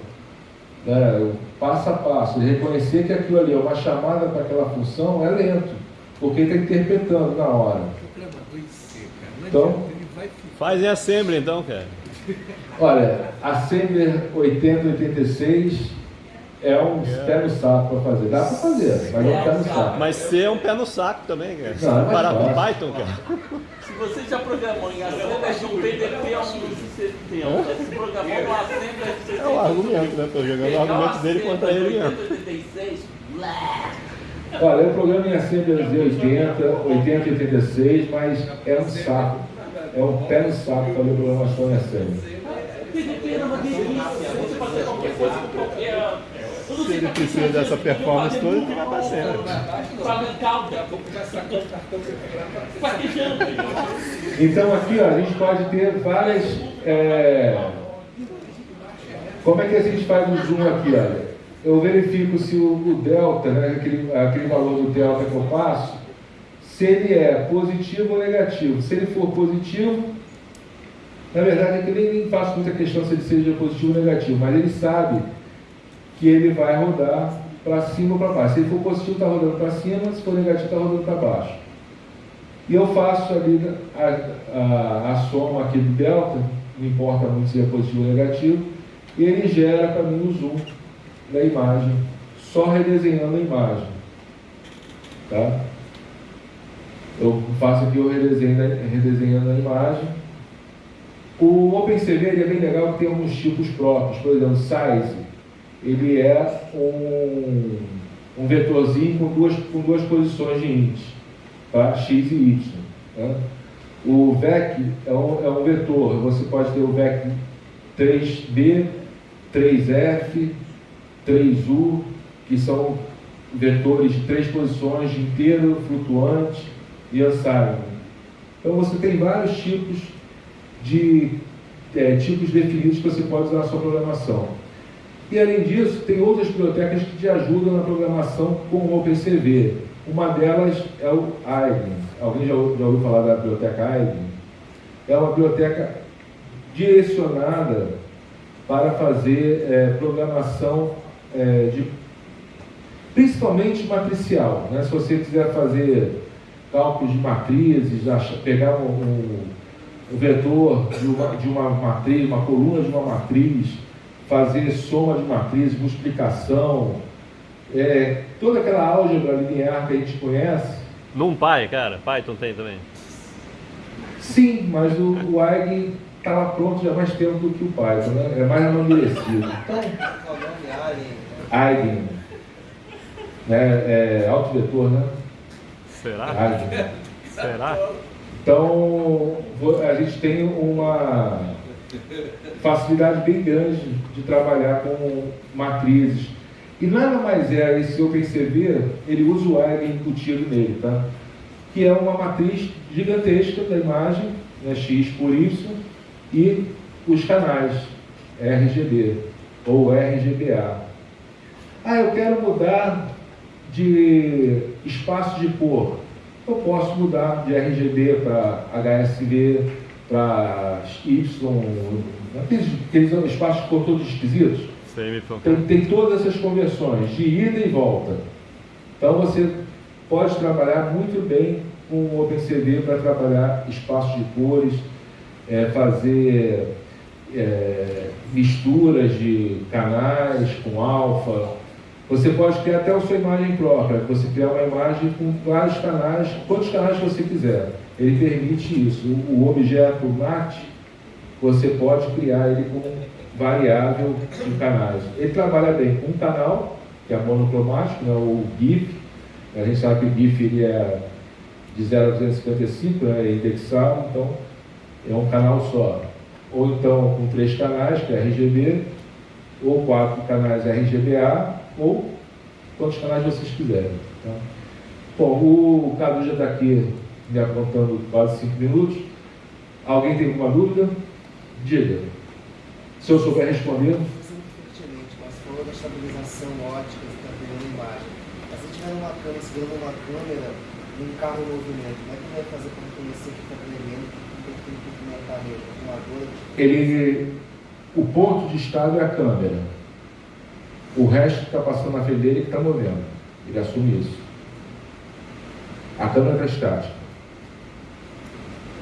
né, o passo a passo, reconhecer que aquilo ali é uma chamada para aquela função, é lento, porque ele está interpretando na hora. Não Então-. Faz em Assembly então, cara. Olha, Assembler 8086 é um pé no saco para fazer. Dá para fazer, mas é um pé no saco. Mas C é um pé no saco também, cara. Se Não, é com. Python, cara. Se você já programou em Assembler, não PDP é um sistema. Se programou no Assembler, você É o argumento, né? Tô jogando o argumento dele contra ele mesmo. 86, blá. Olha, eu programa em Assembler de 80, 80 e 86, mas é um saco. É um pé no saco fazer programação em Assembler. PDP era uma delícia. Você fazer qualquer coisa com qualquer... Se ele precisa dessa performance toda, ele vai. Paquejando. Então aqui ó, a gente pode ter várias. é, Como é que a gente faz o zoom aqui? Olha? Eu verifico se o, o delta, né, aquele, aquele valor do delta que eu passo, se ele é positivo ou negativo. Se ele for positivo, na verdade é que eu nem faço muita questão se ele seja positivo ou negativo, mas ele sabe que ele vai rodar para cima ou para baixo. Se ele for positivo, está rodando para cima, se for negativo, está rodando para baixo. E eu faço ali a, a, a soma aqui do delta, não importa muito se é positivo ou negativo, e ele gera para mim o zoom da imagem, só redesenhando a imagem. Tá? Eu faço aqui o redesenho redesenhando a imagem. O OpenCV é bem legal que tem alguns tipos próprios, por exemplo, size, ele é um, um vetorzinho com duas, com duas posições de int tá? x e y. Tá? O VEC é um, é um vetor, você pode ter o VEC 3B, 3F, 3U, que são vetores de três posições inteiro, flutuante e unsigned. Então você tem vários tipos de é, tipos definidos que você pode usar na sua programação. E além disso, tem outras bibliotecas que te ajudam na programação com o OpenCV. Uma delas é o Eigen. Alguém já, já ouviu falar da biblioteca Eigen? É uma biblioteca direcionada para fazer é, programação é, de principalmente matricial. Né? Se você quiser fazer cálculos de matrizes, pegar um, um- um vetor de uma, de uma matriz, uma coluna de uma matriz, fazer soma de matrizes, multiplicação, é, toda aquela álgebra linear que a gente conhece, NumPy, cara. Python tem também. sim, mas o, o Eigen está lá pronto já há mais tempo do que o Python, né? é mais amadurecido. Então. Eigen, né? é autovetor, né? Será? Eigen. Será? Então, a gente tem uma facilidade bem grande de trabalhar com matrizes. E nada mais é esse OpenCV, ele usa o Eigen embutido nele, tá? que é uma matriz gigantesca da imagem, né, X por Y, e os canais RGB ou RGBA. Ah, eu quero mudar de espaço de cor. Eu posso mudar de RGB para HSV, para Y, aqueles, aqueles espaços de cor todos esquisitos. Tem, tem todas essas conversões de ida e volta. Então você pode trabalhar muito bem com o OpenCV para trabalhar espaços de cores, é, fazer é, misturas de canais com alfa. Você pode criar até a sua imagem própria, você criar uma imagem com vários canais, quantos canais você quiser. Ele permite isso. O, o objeto mate, você pode criar ele com variável de canais. Ele trabalha bem com um canal, que é monocromático, né, o GIF. A gente sabe que o GIF ele é de 0 a 255, né, é indexado, então é um canal só. Ou então com três canais, que é RGB, ou quatro canais RGBA, ou quantos canais vocês quiserem. Tá? Bom, o Cadu já está aqui me apontando quase cinco minutos. Alguém tem alguma dúvida? Diga. Se eu souber responder. Isso é muito pertinente, mas falou da estabilização ótica, pegando imagem. Mas se tiver uma câmera, segurando uma câmera num carro em movimento, como é que vai fazer para reconhecer que está tremendo, que tem que movimentar mesmo? Filmadora? Ele, o ponto de estado é a câmera. O resto que está passando na frente dele é que está movendo. Ele assume isso. A câmera está estática.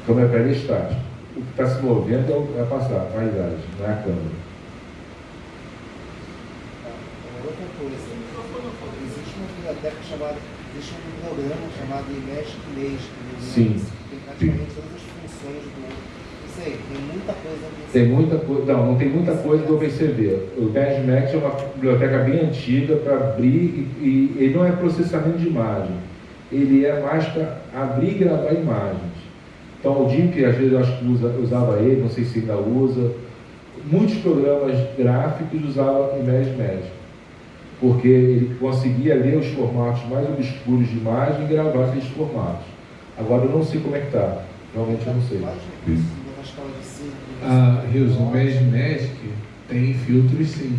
A câmera é estática. O que está se movendo é é a passar, a paisagem, não é a câmera. Tá. Uma outra coisa, existe uma biblioteca chamada, existe um programa chamado Magic, Sim. que tem praticamente todas as funções do. Sei, tem muita coisa nesse- Tem muita coisa, não, não tem muita coisa do OpenCV. O BadMax é uma biblioteca bem antiga para abrir e, e ele não é processamento de imagem. Ele é mais para abrir e gravar imagens. Então o DIMP, às vezes eu acho que usa, usava ele, não sei se ainda usa. Muitos programas gráficos usavam Image Magic, porque ele conseguia ler os formatos mais obscuros de imagem e gravar aqueles formatos. Agora eu não sei como é que está, realmente eu não sei. Cinco, Ah, Rios, o. Magic Magic tem filtros sim.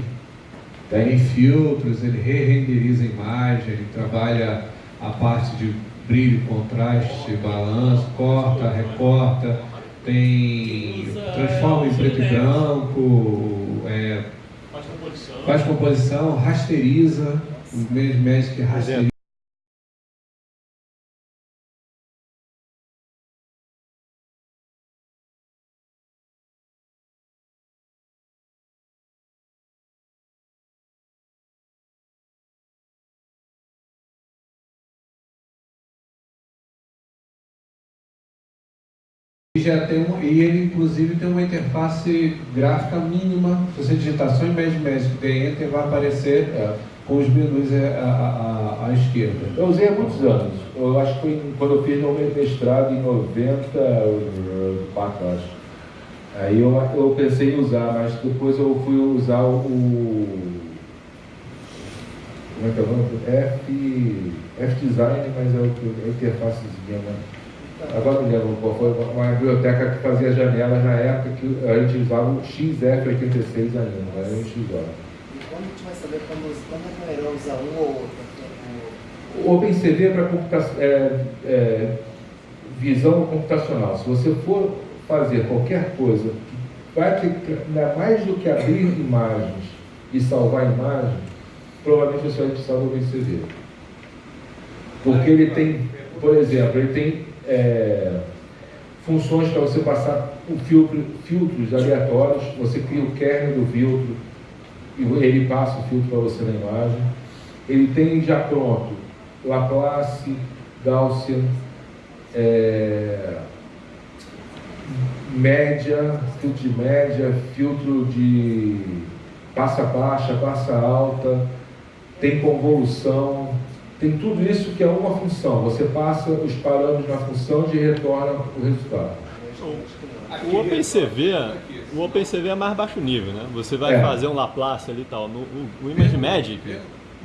Tem Tem? filtros, ele re-renderiza a imagem, ele trabalha a parte de brilho, contraste, balanço, corta, recorta, tem transforma em preto e branco, é, Faz composição. rasteriza, o Magic rasteriza. Já tem um, e ele inclusive tem uma interface gráfica mínima. Se você digitar só em Magic Magic The Enter, vai aparecer É. com os menus à, à, à- à esquerda. Eu usei há muitos anos. Eu acho que foi quando eu fiz meu mestrado em 94, acho. Aí eu, eu pensei em usar, mas depois eu fui usar o. Como é que é o nome? F, F Design, mas é o que- é interfacezinha, né? Agora não me lembro qual foi, uma biblioteca que fazia janelas na época que a gente usava o XF86 ainda, não era XO. E quando a gente vai saber quando, quando é melhor usar um ou outro? O- OpenCV é para computa- é, é, visão computacional. Se você for fazer qualquer coisa que vai ter ainda mais do que abrir imagens e salvar imagens, provavelmente você vai precisar do OpenCV. Porque ele tem, por exemplo, ele tem é, funções para você passar o filtro, filtros aleatórios, você cria o kernel do filtro e ele passa o filtro para você na imagem. Ele tem já pronto Laplace, Gaussian, é, média, filtro de média, filtro de passa baixa, passa alta, tem convolução, tem tudo isso que é uma função. Você passa os parâmetros na função e retorna o resultado. O OpenCV, o OpenCV é mais baixo nível, né? Você vai É. fazer um Laplace ali e tal. No, o, o ImageMagic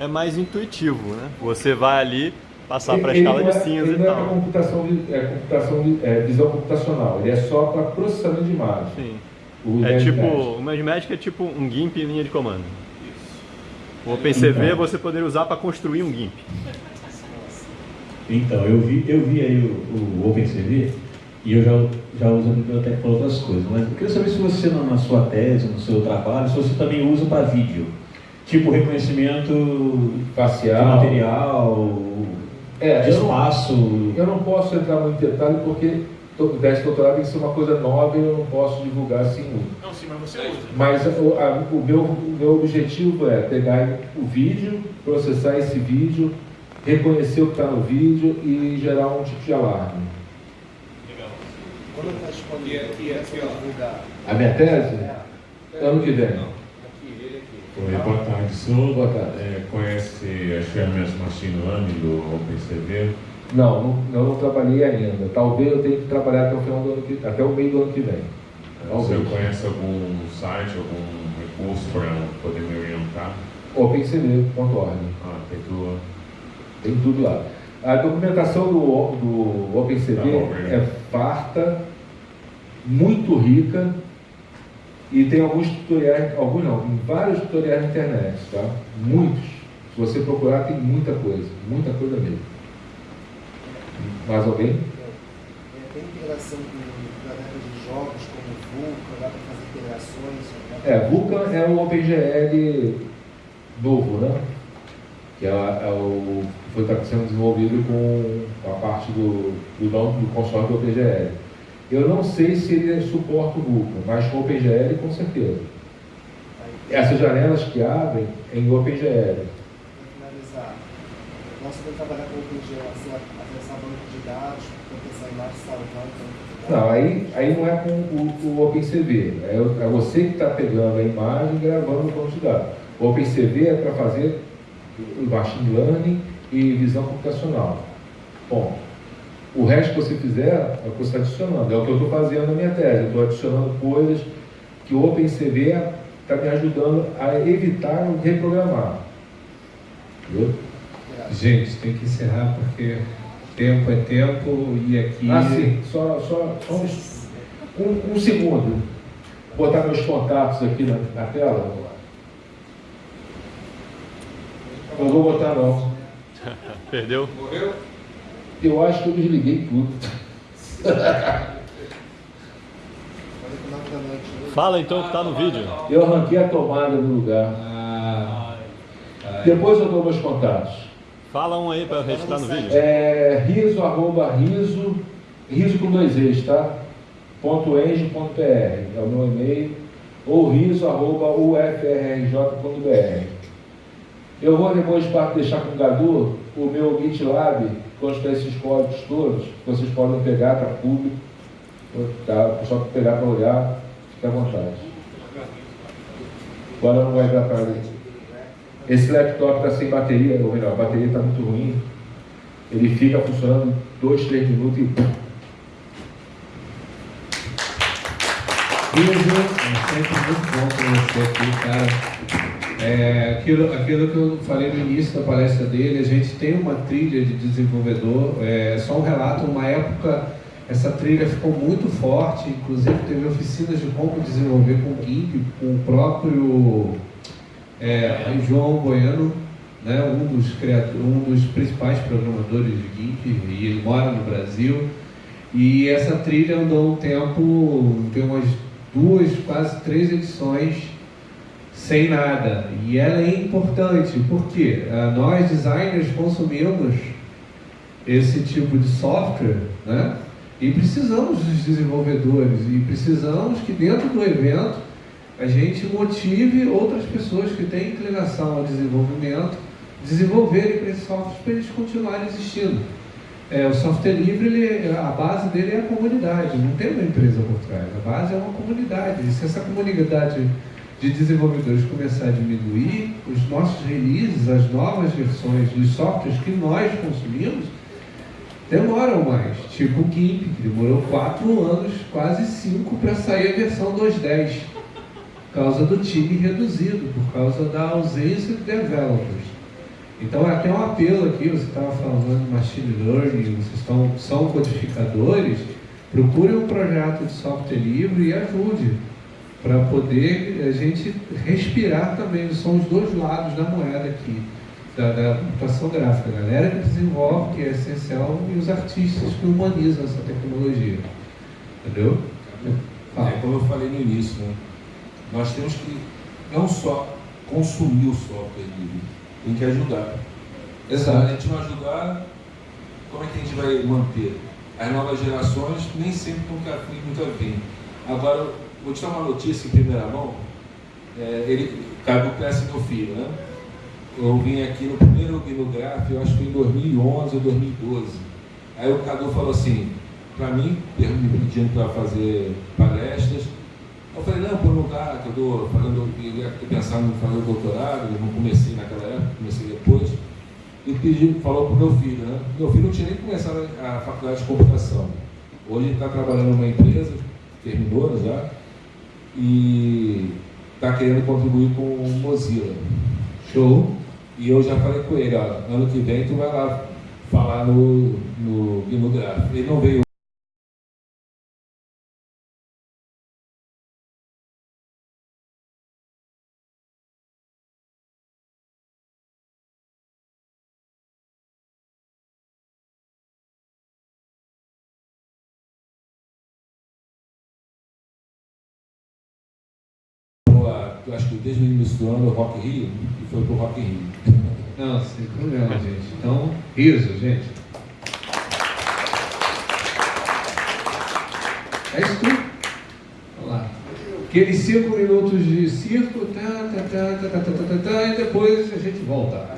é mais intuitivo, né? Você vai ali, passar para a escala ele de não é- cinza ele e não é tal. computação, é, computação é, visão computacional, ele é só para processamento de imagem. Sim. O É tipo, o Magic é tipo um GIMP em linha de comando. O OpenCV Então. você poderia usar para construir um GIMP. Então, eu vi, eu vi aí o, o OpenCV e eu já, já uso a biblioteca para outras coisas, mas eu queria saber se você, na, na sua tese, no seu trabalho, se você também usa para vídeo. Tipo reconhecimento facial. material, É, de eu não- espaço. Eu não posso entrar muito em detalhe porque to- o teste de doutorado tem que ser uma coisa nova e eu não posso divulgar assim muito. Não, sim, mas você usa. Mas o, a- o meu, o meu objetivo é pegar o vídeo, processar esse vídeo, reconhecer o que está no vídeo e gerar um tipo de alarme. Legal. Quando está disponível, aqui, divulgar. A minha tese? É. Ano que vem. Aqui, ele aqui. Oi, boa tarde. O senhor Boa tarde. é, conhece as ferramentas Machine Learning do OpenCV? Não, não, eu não trabalhei ainda. Talvez eu tenha que trabalhar até o, final do ano que, até o meio do ano que vem. Talvez. conhece algum site, algum recurso para poder me orientar? OpenCV.org. Ah, tem que Tem tudo lá. A documentação do, do OpenCV Tá bom, é farta, muito rica e tem alguns tutoriais, alguns não, tem vários tutoriais na internet, tá? Muitos. Se você procurar, tem muita coisa, muita coisa mesmo. Mais alguém? É, tem integração com galera de jogos como Vulkan, dá para fazer integrações. né? É, Vulkan é o OpenGL novo, né? Que é, é o foi tá sendo desenvolvido com a parte do, do, do consórcio do OpenGL. Eu não sei se ele suporta o Vulkan, mas com o OpenGL com certeza. Essas janelas que abrem em OpenGL. para finalizar, nós podemos trabalhar com o OpenGL, dados, imagem. Não, aí, aí não é com o, o OpenCV. É, o- é você que está pegando a imagem e gravando o banco de dados. O OpenCV é para fazer o machine learning e visão computacional. Bom, o resto que você fizer é o que você está adicionando. É o que eu estou fazendo na minha tese. Eu estou adicionando coisas que o OpenCV está me ajudando a evitar reprogramar. Entendeu? Gente, tem que encerrar porque tempo é tempo e aqui. Ah, sim. Só, só, só uns- um, um segundo. Vou botar meus contatos aqui na, na tela. Não vou botar não. Perdeu? Morreu? Eu acho que eu desliguei tudo. Falei com 9 da noite hoje. Fala então o que tá no vídeo. Eu arranquei a tomada do lugar. Ah, Depois eu dou meus contatos. Fala um aí para registrar no vídeo. É riso, arroba riso, riso com dois e's, tá? Ponto eng, ponto br, é o meu e-mail, ou riso, arroba ufrrj.br. Eu vou depois deixar com o Gadu o meu GitLab, consta esses códigos todos, que vocês podem pegar para público, tá? só pegar para olhar, fica à vontade. Agora não vai dar para esse laptop está sem bateria, ou melhor, a bateria está muito ruim. Ele fica funcionando dois, três minutos e. Riso, é sempre muito bom ter você aqui, cara. É, aquilo, aquilo que eu falei no início da palestra dele, a gente tem uma trilha de desenvolvedor, é só um relato, uma época essa trilha ficou muito forte, inclusive teve oficinas de como desenvolver com o GIMP, com o próprio é, João Bueno, né, um, dos um dos principais programadores de GIMP, e ele mora no Brasil. E essa trilha andou um tempo, tem umas duas, quase três edições sem nada. E ela é importante, porque ah, nós designers consumimos esse tipo de software, né? E precisamos dos desenvolvedores, e precisamos que dentro do evento a gente motive outras pessoas que têm inclinação ao desenvolvimento desenvolverem para esses softwares para eles continuarem existindo. É, o software livre, ele- a base dele é a comunidade, não tem uma empresa por trás. A base é uma comunidade. E se essa comunidade de desenvolvedores começar a diminuir, os nossos releases, as novas versões dos softwares que nós consumimos, demoram mais. Tipo o GIMP, que demorou quatro anos, quase cinco, para sair a versão 2.10, por causa do time reduzido, por causa da ausência de developers. Então, é até um apelo aqui, você estava falando de machine learning, vocês são codificadores, procure um projeto de software livre e ajude, para poder a gente respirar também, são os dois lados da moeda aqui, da, da computação gráfica, a galera que desenvolve, que é essencial, e os artistas que humanizam essa tecnologia. Entendeu? É como eu falei no início, né? Nós temos que não só consumir o software livre, tem que ajudar. Se a gente não ajudar, como é que a gente vai manter? As novas gerações nem sempre nunca, nunca vêm. Agora, vou te dar uma notícia em primeira mão. É, ele, Cabo Cresce meu filho, né? Eu vim aqui no primeiro Gnograph, eu acho que foi em 2011 ou 2012. Aí o Cadu falou assim, para mim, me pedindo para fazer palestras. Eu falei, não, por dá, que eu estou falando, eu pensando em fazer o doutorado, eu não comecei naquela época, comecei depois. E pedi, falou para o meu filho, né? Meu filho não tinha nem começado a faculdade de computação. Hoje ele está trabalhando numa empresa, terminou já, e está querendo contribuir com o Mozilla. Show? E eu já falei com ele, ó, ano que vem tu vai lá falar no, no Gnograph. Ele não veio eu acho que desde o início do ano, o Rock Rio, e foi pro Rock Rio. Não, sem problema, gente. Então, riso, gente. É isso tudo. Vamos lá. Aqueles cinco minutos de circo, tá, tá, tá, tá, tá, tá, tá, tá, tá, e depois a gente volta.